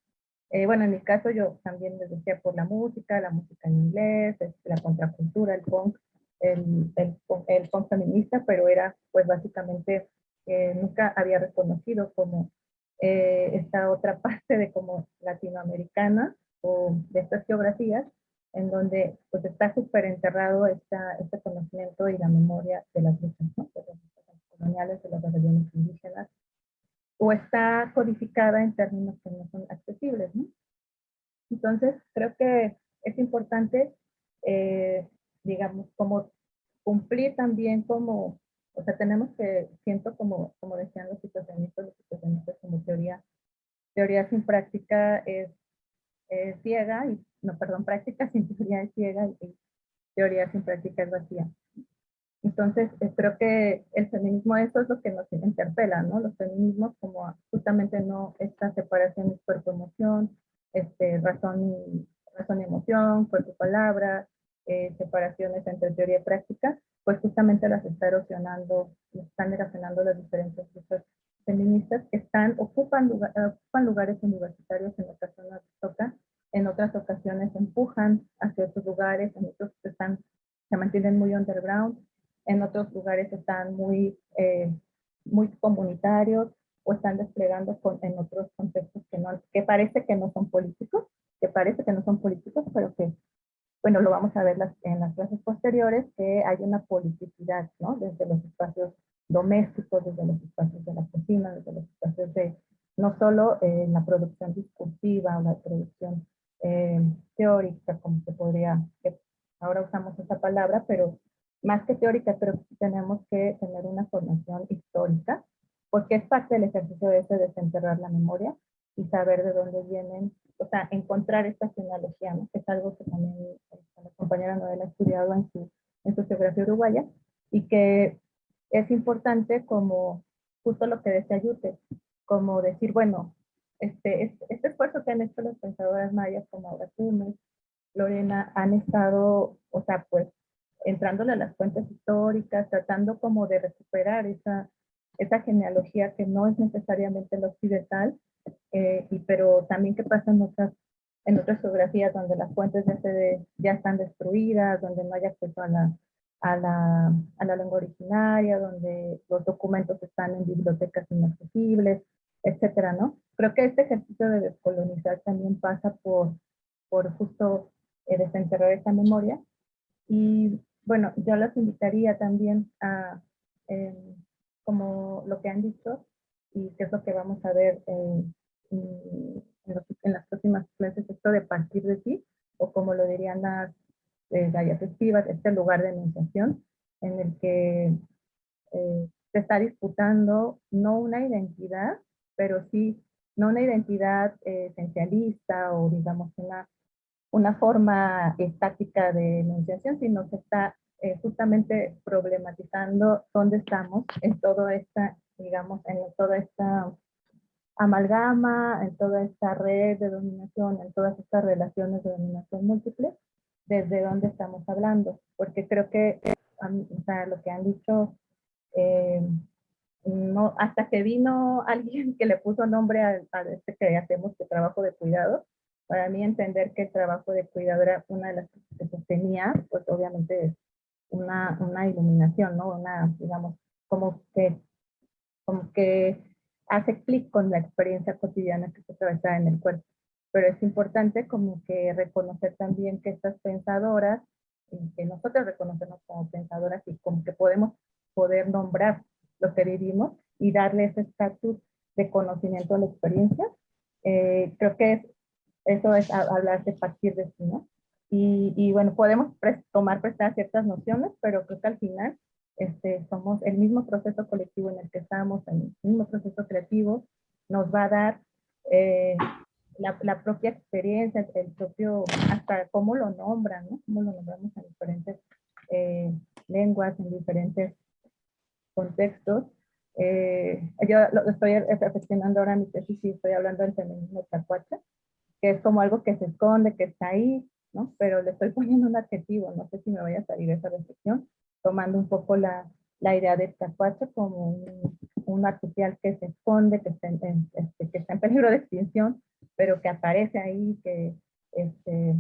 Eh, bueno, en mi caso yo también les decía por la música, la música en inglés, la contracultura, el punk, el, el, el punk feminista, pero era pues básicamente eh, nunca había reconocido como eh, esta otra parte de como latinoamericana o de estas geografías en donde pues está súper enterrado esta, este conocimiento y la memoria de las luchas, ¿no? de las luchas coloniales, de las rebeliones indígenas, o está codificada en términos que no son accesibles. ¿no? Entonces, creo que es importante, eh, digamos, como cumplir también como, o sea, tenemos que, siento como, como decían los situacionistas, los situacionistas como teoría, teoría sin práctica es, ciega, y, no, perdón, práctica sin teoría es ciega y teoría sin práctica es vacía. Entonces, eh, creo que el feminismo, eso es lo que nos interpela, ¿no? Los feminismos como justamente no esta separación de cuerpo-emoción, este, razón, y, razón y emoción, cuerpo-palabra, eh, separaciones entre teoría y práctica, pues justamente las está erosionando, están erosionando las diferentes luchas feministas que están, ocupan, lugar- ocupan lugares universitarios en ocasiones toca, en otras ocasiones empujan hacia otros lugares, en otros están, se mantienen muy underground, en otros lugares están muy, eh, muy comunitarios o están desplegando con- en otros contextos que, no, que parece que no son políticos, que parece que no son políticos, pero que, bueno, lo vamos a ver las- en las clases posteriores, que hay una politicidad, ¿no? Desde los espacios domésticos, desde los espacios de la cocina, desde los espacios de, no solo eh, la producción discursiva o la producción eh, teórica, como se podría, que ahora usamos esa palabra, pero más que teórica, creo que tenemos que tener una formación histórica, porque es parte del ejercicio de ese desenterrar la memoria y saber de dónde vienen, o sea, encontrar esta genealogía, ¿no? que es algo que también eh, la compañera Noel ha estudiado en su, en su geografía uruguaya, y que es importante como justo lo que decía Yute, como decir, bueno, este, este, este esfuerzo que han hecho las pensadoras mayas como Aura Tumes, Lorena, han estado, o sea, pues, entrándole a las fuentes históricas, tratando como de recuperar esa, esa genealogía que no es necesariamente la occidental, eh, y, pero también que pasa en otras, en otras geografías donde las fuentes ya, se ya están destruidas, donde no hay acceso a la, a, la, a la lengua originaria, donde los documentos están en bibliotecas inaccesibles, etcétera, ¿no? Creo que este ejercicio de descolonizar también pasa por, por justo eh, desenterrar esa memoria. Y bueno, yo los invitaría también a, em, como lo que han dicho, y que es lo que vamos a ver en, en, los- las próximas clases, esto de partir de ti, o como lo dirían las eh, diapositivas, este lugar de enunciación, en el que eh, se está disputando no una identidad, pero sí, no una identidad eh, esencialista o digamos una, una forma estática de enunciación, sino que está eh, justamente problematizando dónde estamos en toda esta, digamos, en toda esta amalgama, en toda esta red de dominación, en todas estas relaciones de dominación múltiple, desde dónde estamos hablando, porque creo que o sea, lo que han dicho, eh, no, hasta que vino alguien que le puso nombre a, a este que hacemos, que trabajo de cuidado, para mí entender que el trabajo de cuidado era una de las cosas que sostenía, pues obviamente es una, una iluminación, ¿no? Una, digamos, como que, como que hace clic con la experiencia cotidiana que se atraviesa en el cuerpo. Pero es importante como que reconocer también que estas pensadoras, que nosotros reconocemos como pensadoras y como que podemos poder nombrar lo que vivimos y darle ese estatus de conocimiento a la experiencia. Eh, creo que es- eso es hablar de partir de sí, ¿no? Y, y bueno, podemos tomar prestadas ciertas nociones, pero creo que al final este, somos el mismo proceso colectivo en el que estamos, el mismo proceso creativo, nos va a dar eh, la, propia experiencia, el propio, hasta cómo lo nombran, ¿no? Cómo lo nombramos en diferentes eh, lenguas, en diferentes contextos. Eh, yo lo estoy reflexionando ahora mi tesis y estoy hablando del feminismo tacuacha, que es como algo que se esconde, que está ahí, ¿no? Pero le estoy poniendo un adjetivo, no sé si me vaya a salir esa reflexión, tomando un poco la, la idea de tacuacha como un, un marsupial que se esconde, que está, en, en- este, que está en peligro de extinción, pero que aparece ahí, que este,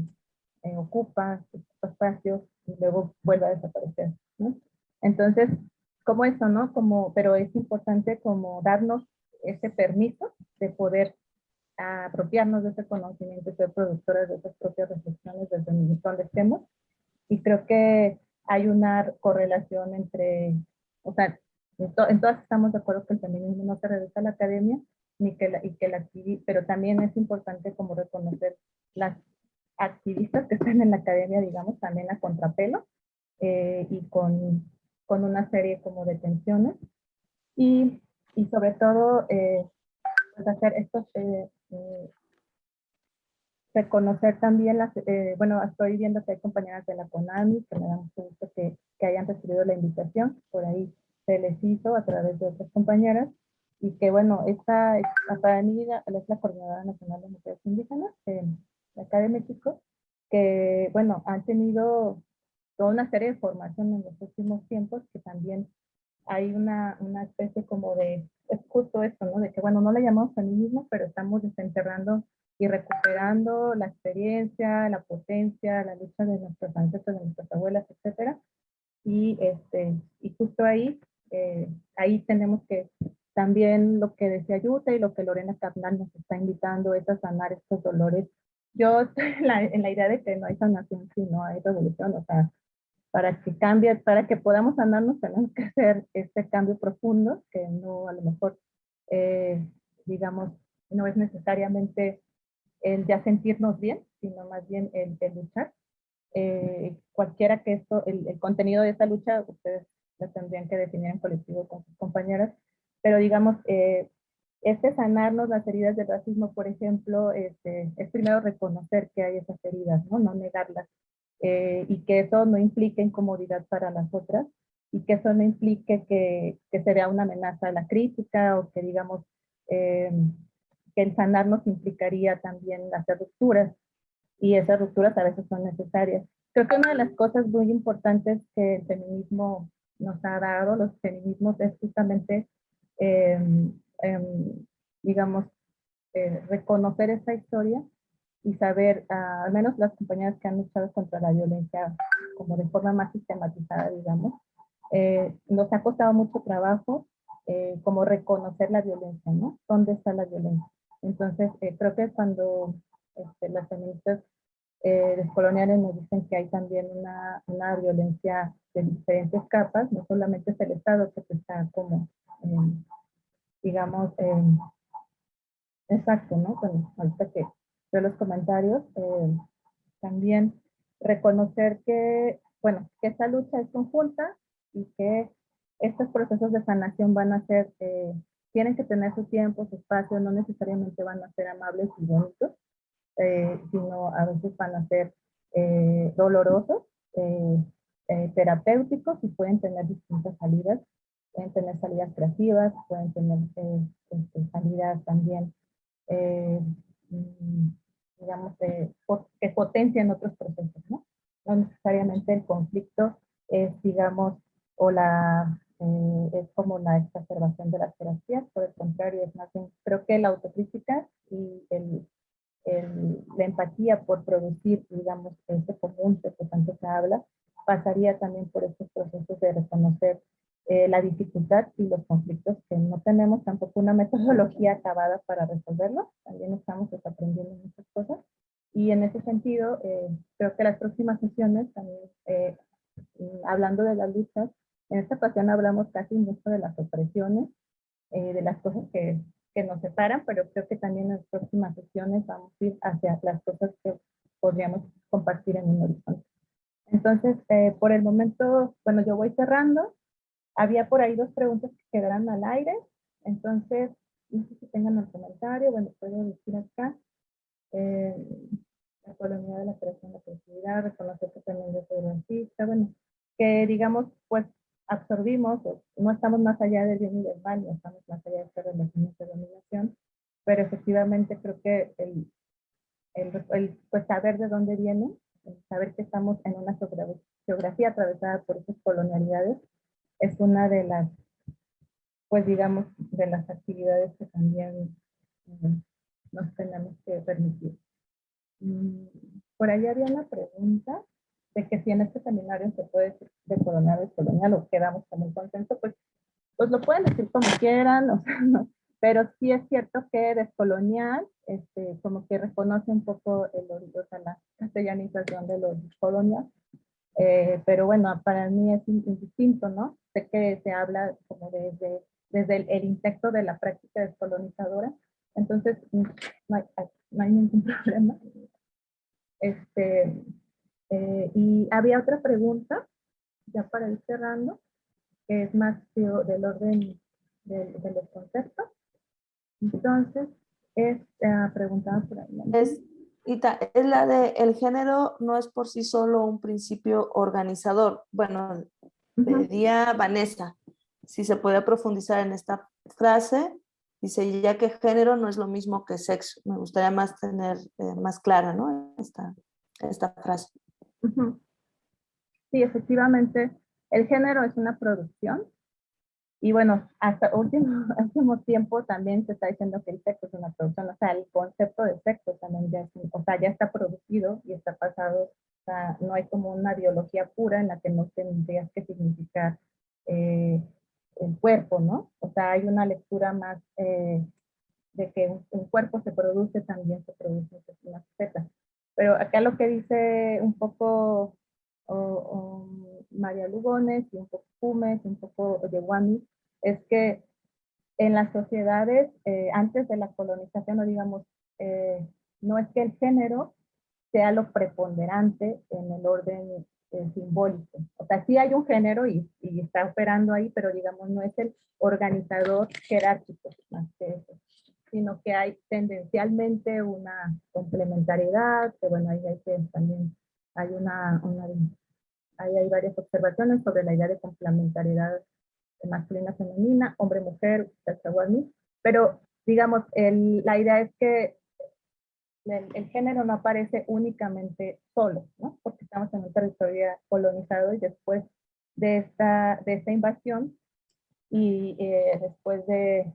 eh, ocupa espacios y luego vuelve a desaparecer, ¿no? Entonces, como eso, ¿no? Como, pero es importante como darnos ese permiso de poder apropiarnos de ese conocimiento y ser productores de esas propias reflexiones desde donde estemos. Y creo que hay una correlación entre, o sea, en, to- en todas estamos de acuerdo que el feminismo no se reduce a la academia, ni que la, y que la pero también es importante como reconocer las activistas que están en la academia, digamos, también a contrapelo, eh, y con, con una serie como de tensiones. Y, y sobre todo, eh, pues hacer estos, eh, eh, reconocer también las, eh, bueno, estoy viendo que hay compañeras de la CONAMI, que me da mucho gusto que, que hayan recibido la invitación, por ahí se les hizo a través de otras compañeras, y que bueno, esta, para mí es la Coordinadora Nacional de Mujeres Indígenas eh, acá de México, que bueno, han tenido toda una serie de formación en los últimos tiempos, que también hay una, una especie como de es justo esto, ¿no? De que, bueno, no le llamamos feminismo, pero estamos desenterrando y recuperando la experiencia, la potencia, la lucha de nuestros ancestros, de nuestras abuelas, etcétera. Y, este, y justo ahí, eh, ahí tenemos que también lo que decía Yuta y lo que Lorena Carnal nos está invitando es a sanar estos dolores. Yo estoy en la, en la idea de que no hay sanación si no hay revolución, o sea, para que cambie, para que podamos sanarnos tenemos que hacer este cambio profundo, que no a lo mejor, eh, digamos, no es necesariamente el ya sentirnos bien, sino más bien el, el luchar. Eh, cualquiera que esto, el, el, contenido de esta lucha, ustedes lo tendrían que definir en colectivo con sus compañeras, pero digamos, eh, este sanarnos las heridas del racismo, por ejemplo, este, es primero reconocer que hay esas heridas, no, no negarlas, eh, y que eso no implique incomodidad para las otras, y que eso no implique que, que se vea una amenaza a la crítica, o que digamos, eh, que el sanarnos implicaría también hacer rupturas, y esas rupturas a veces son necesarias. Creo que una de las cosas muy importantes que el feminismo nos ha dado, los feminismos, es justamente, eh, eh, digamos, eh, reconocer esta historia y saber, uh, al menos las compañeras que han luchado contra la violencia como de forma más sistematizada, digamos, eh, nos ha costado mucho trabajo eh, como reconocer la violencia, ¿no? ¿Dónde está la violencia? Entonces, eh, creo que cuando este, las feministas eh, descoloniales nos dicen que hay también una, una, violencia de diferentes capas, no solamente es el Estado que está como, eh, digamos, eh, exacto, ¿no? Bueno, ahorita que veo los comentarios, eh, también reconocer que, bueno, que esta lucha es conjunta y que estos procesos de sanación van a ser, eh, tienen que tener su tiempo, su espacio, no necesariamente van a ser amables y bonitos, eh, sino a veces van a ser eh, dolorosos, eh, terapéuticos y pueden tener distintas salidas. Pueden tener salidas creativas, pueden tener este, salidas también, mm, digamos, que potencian otros procesos, ¿no? No necesariamente el conflicto es, digamos, o la, es como la exacerbación de las terapias, por el contrario, es más bien, creo que la autocrítica y el el, la empatía por producir, digamos, ese común que tanto se habla, pasaría también por estos procesos de reconocer eh, la dificultad y los conflictos que no tenemos tampoco una metodología acabada para resolverlo, también estamos aprendiendo muchas cosas. Y en ese sentido, eh, creo que las próximas sesiones, también eh, hablando de las luchas, en esta ocasión hablamos casi mucho de las opresiones, de las cosas que que nos separan, pero creo que también en las próximas sesiones vamos a ir hacia las cosas que podríamos compartir en un horizonte. Entonces, eh, por el momento, bueno, yo voy cerrando. Había por ahí dos preguntas que quedarán al aire. Entonces, no sé si tengan el comentario, bueno, puedo decir acá. Eh, la colonia de la creación de la creatividad, reconocer que también yo soy artista, bueno, que digamos, pues absorbimos, no estamos más allá del bien y del mal, no estamos más allá de esta relación de dominación, pero efectivamente creo que el, el, el pues saber de dónde viene, saber que estamos en una geografía atravesada por esas colonialidades, es una de las, pues digamos, de las actividades que también eh, nos tenemos que permitir. Mm, por ahí había una pregunta de que si en este seminario se puede decir de colonial es colonial o quedamos como un consenso, pues, pues lo pueden decir como quieran, o sea, no, pero sí es cierto que descolonial, este, como que reconoce un poco el o sea, la castellanización de los colonial, eh, pero bueno, para mí es indistinto, ¿no? Sé que se habla como desde, desde el, el intento de la práctica descolonizadora, entonces no hay, no hay ningún problema. Este, eh, y había otra pregunta, ya para ir cerrando, que es más del orden de, de los conceptos. Entonces, es uh, preguntada por ahí. Es, Ita, es la de el género no es por sí solo un principio organizador. Bueno, pedía uh -huh. Vanessa si se puede profundizar en esta frase. Dice, ya que género no es lo mismo que sexo. Me gustaría más tener eh, más clara ¿no? esta, esta frase. Sí, efectivamente, el género es una producción Y bueno, hasta último, último tiempo también se está diciendo que el sexo es una producción, o sea, el concepto de sexo también ya, o sea, ya está producido y está pasado, o sea, no hay como una biología pura en la que no tendrías que significar eh, el cuerpo, ¿no? O sea, hay una lectura más eh, de que un, cuerpo se produce, también se produce una faceta. Pero acá lo que dice un poco María Lugones y un poco Pumes, un poco Yewani, es que en las sociedades, eh, antes de la colonización, no digamos, eh, no es que el género sea lo preponderante en el orden eh, simbólico. O sea, sí hay un género y, está operando ahí, pero digamos, no es el organizador jerárquico más que eso sino que hay tendencialmente una complementariedad, que bueno, ahí también, hay una ahí hay varias observaciones sobre la idea de complementariedad masculina-femenina, hombre-mujer, pero digamos, el, la idea es que el, género no aparece únicamente solo, ¿no? porque estamos en un territorio colonizado y después de esta, de esta invasión y eh, después de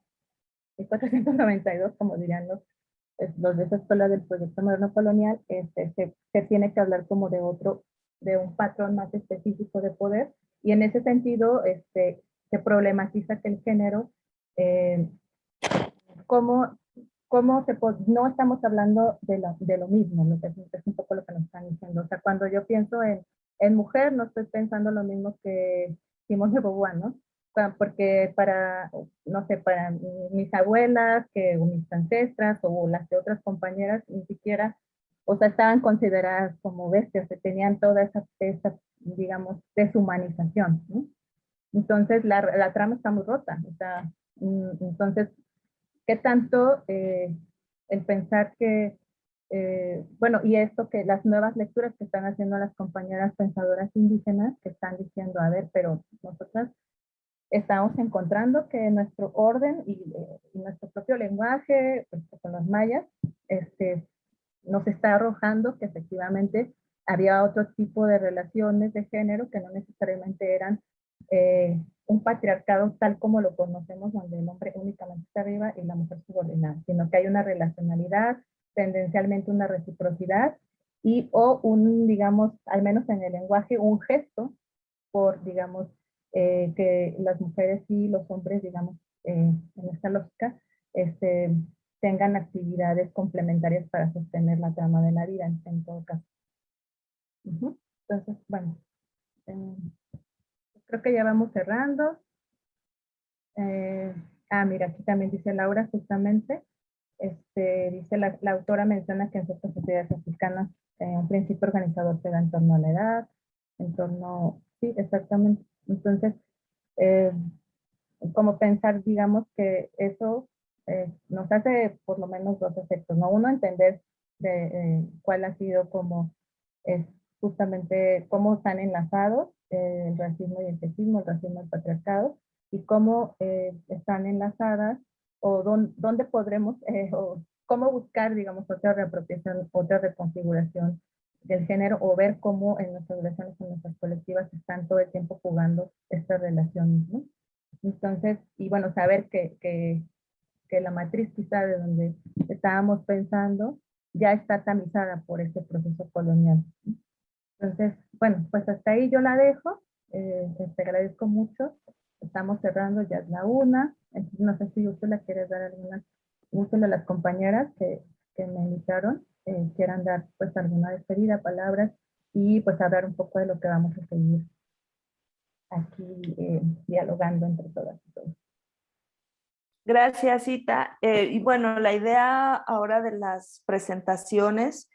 1492, como dirían los, los de esa escuela del proyecto moderno colonial, este, se, se, tiene que hablar como de otro, de un patrón más específico de poder, y en ese sentido este, se problematiza que el género, eh, como, como se, no estamos hablando de lo, de lo mismo, ¿no? es, es, un poco lo que nos están diciendo, o sea, cuando yo pienso en, en mujer, no estoy pensando lo mismo que Simón de Beauvoir, ¿no? porque para, no sé, para mis abuelas, que, o mis ancestras, o las de otras compañeras, ni siquiera, o sea, estaban consideradas como bestias, que tenían toda esa, esa digamos, deshumanización, ¿no? Entonces, la, la, trama está muy rota, o sea, mm, entonces, ¿qué tanto eh, el pensar que, eh, bueno, y esto que las nuevas lecturas que están haciendo las compañeras pensadoras indígenas, que están diciendo, a ver, pero nosotras estamos encontrando que nuestro orden y, eh, nuestro propio lenguaje, pues, con los mayas, este, nos está arrojando que efectivamente había otro tipo de relaciones de género que no necesariamente eran eh, un patriarcado tal como lo conocemos, donde el hombre únicamente está arriba y la mujer subordinada, sino que hay una relacionalidad, tendencialmente una reciprocidad y o un, digamos, al menos en el lenguaje, un gesto por, digamos, eh, que las mujeres y los hombres, digamos, eh, en esta lógica, este, tengan actividades complementarias para sostener la trama de la vida, en, todo caso. Entonces, bueno, eh, creo que ya vamos cerrando. ah, mira, aquí también dice Laura, justamente, este, dice la, la autora menciona que en ciertas sociedades africanas un principio organizador se da en torno a la edad, en torno, sí, exactamente, entonces, eh, como pensar, digamos, que eso eh, nos hace por lo menos dos efectos, ¿no? Uno, entender de, eh, cuál ha sido como, es justamente cómo están enlazados el racismo y el sexismo, el racismo y el patriarcado, y cómo están enlazadas, o dónde podremos, o cómo buscar, digamos, otra reapropiación, otra reconfiguración del género o ver cómo en nuestras relaciones, en nuestras colectivas están todo el tiempo jugando estas relaciones, ¿no? Entonces, y bueno, saber que, que, que la matriz quizá de donde estábamos pensando ya está tamizada por este proceso colonial. Entonces, bueno, pues hasta ahí yo la dejo. Eh, te agradezco mucho. Estamos cerrando, ya la una. Entonces, no sé si le quiere dar muchas de las compañeras que, que me invitaron eh, quieran dar pues alguna despedida, palabras y pues hablar un poco de lo que vamos a seguir aquí eh, dialogando entre todas y todos. Gracias, Cita. Eh, y bueno, la idea ahora de las presentaciones,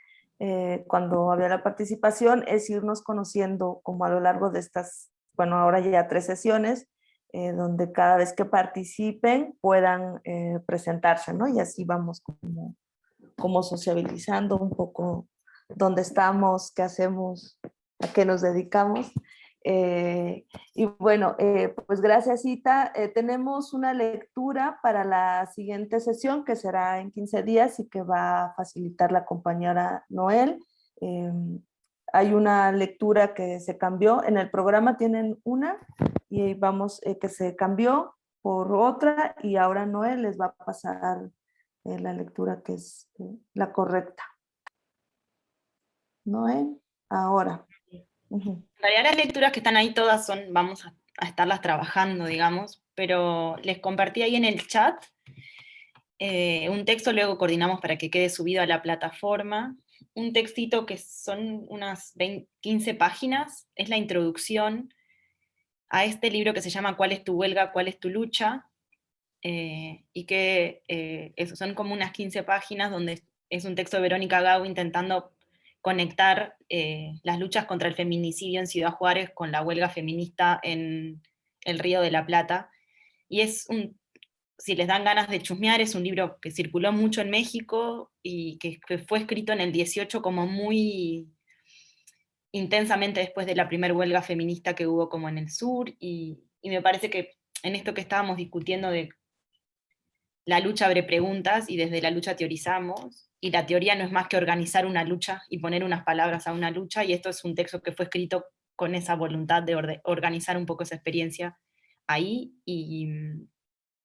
cuando había la participación, es irnos conociendo como a lo largo de estas, bueno, ahora ya tres sesiones, donde cada vez que participen puedan presentarse, ¿no? Y así vamos como como sociabilizando un poco dónde estamos, qué hacemos, a qué nos dedicamos. Eh, y bueno, eh, pues gracias Cita. Eh, tenemos una lectura para la siguiente sesión que será en 15 días y que va a facilitar la compañera Noel. hay una lectura que se cambió, en el programa tienen una y vamos que se cambió por otra y ahora Noé les va a pasar la lectura que es la correcta. Noé, ahora. En realidad las lecturas que están ahí todas son, vamos a, a estarlas trabajando, digamos, pero les compartí ahí en el chat eh, un texto, luego coordinamos para que quede subido a la plataforma, un textito que son unas 20 15 páginas, es la introducción a este libro que se llama ¿Cuál es tu huelga? ¿Cuál es tu lucha? Eh, y que eh, eso, son como unas 15 páginas donde es un texto de Verónica Gau intentando conectar eh, las luchas contra el feminicidio en Ciudad Juárez con la huelga feminista en el Río de la Plata. Y es un, si les dan ganas de chusmear, es un libro que circuló mucho en México y que, que fue escrito en el 18 como muy intensamente después de la primera huelga feminista que hubo como en el sur, y, y me parece que en esto que estábamos discutiendo de la lucha abre preguntas y desde la lucha teorizamos, y la teoría no es más que organizar una lucha y poner unas palabras a una lucha, y esto es un texto que fue escrito con esa voluntad de organizar un poco esa experiencia ahí, y,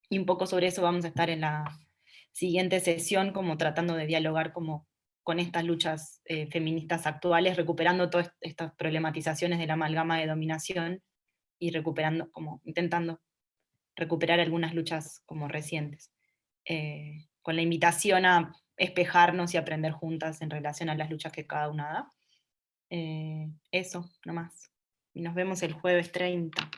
y un poco sobre eso vamos a estar en la siguiente sesión, como tratando de dialogar como con estas luchas eh, feministas actuales, recuperando todas estas problematizaciones de la amalgama de dominación y recuperando, como intentando recuperar algunas luchas como recientes, eh, con la invitación a espejarnos y aprender juntas en relación a las luchas que cada una da. Eh, eso, nomás. Y nos vemos el jueves 30.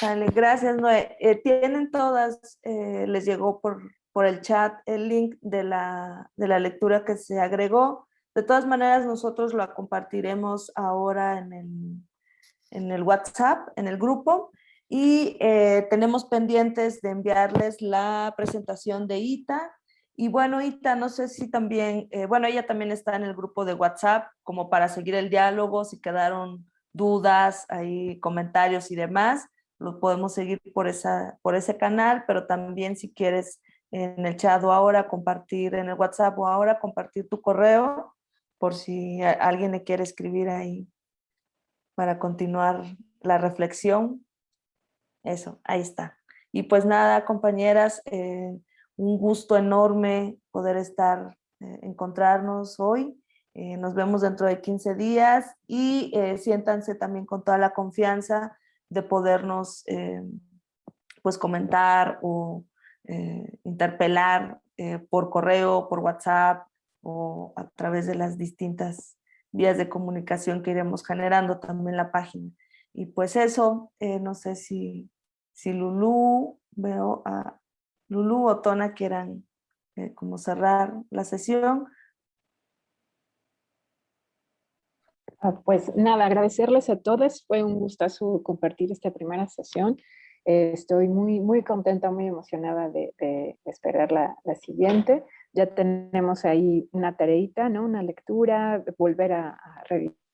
Vale, gracias Noé. Eh, tienen todas, eh, les llegó por, por el chat el link de la, de la lectura que se agregó. De todas maneras, nosotros lo compartiremos ahora en el, en el WhatsApp, en el grupo, y eh, tenemos pendientes de enviarles la presentación de Ita. Y bueno, Ita, no sé si también, eh, bueno, ella también está en el grupo de WhatsApp como para seguir el diálogo, si quedaron dudas, ahí comentarios y demás lo podemos seguir por, esa, por ese canal, pero también si quieres en el chat o ahora compartir en el WhatsApp o ahora compartir tu correo por si alguien le quiere escribir ahí para continuar la reflexión. Eso, ahí está. Y pues nada, compañeras, eh, un gusto enorme poder estar, eh, encontrarnos hoy. Eh, nos vemos dentro de 15 días y eh, siéntanse también con toda la confianza de podernos pues comentar o interpelar por correo, por WhatsApp o a través de las distintas vías de comunicación que iremos generando también la página. Y pues eso, no sé si, si Lulú, veo a Lulú o Tona quieran eh, como cerrar la sesión. Ah, Pues nada, agradecerles a todos. Fue un gustazo compartir esta primera sesión. Estoy muy, muy contenta, muy emocionada de, esperar la, la siguiente. Ya tenemos ahí una tareita, ¿no? Una lectura, volver a revisar.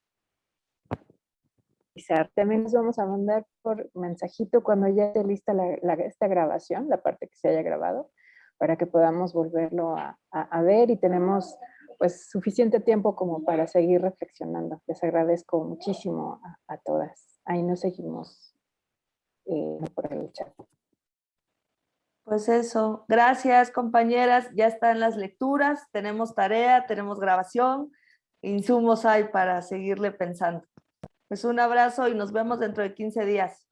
También les vamos a mandar por mensajito cuando ya esté lista esta grabación, la parte que se haya grabado, para que podamos volverlo a, ver y tenemos pues suficiente tiempo como para seguir reflexionando. Les agradezco muchísimo a, a todas. Ahí nos seguimos eh, por el chat. Pues eso, gracias compañeras, ya están las lecturas, tenemos tarea, tenemos grabación, insumos hay para seguirle pensando. Pues un abrazo y nos vemos dentro de 15 días.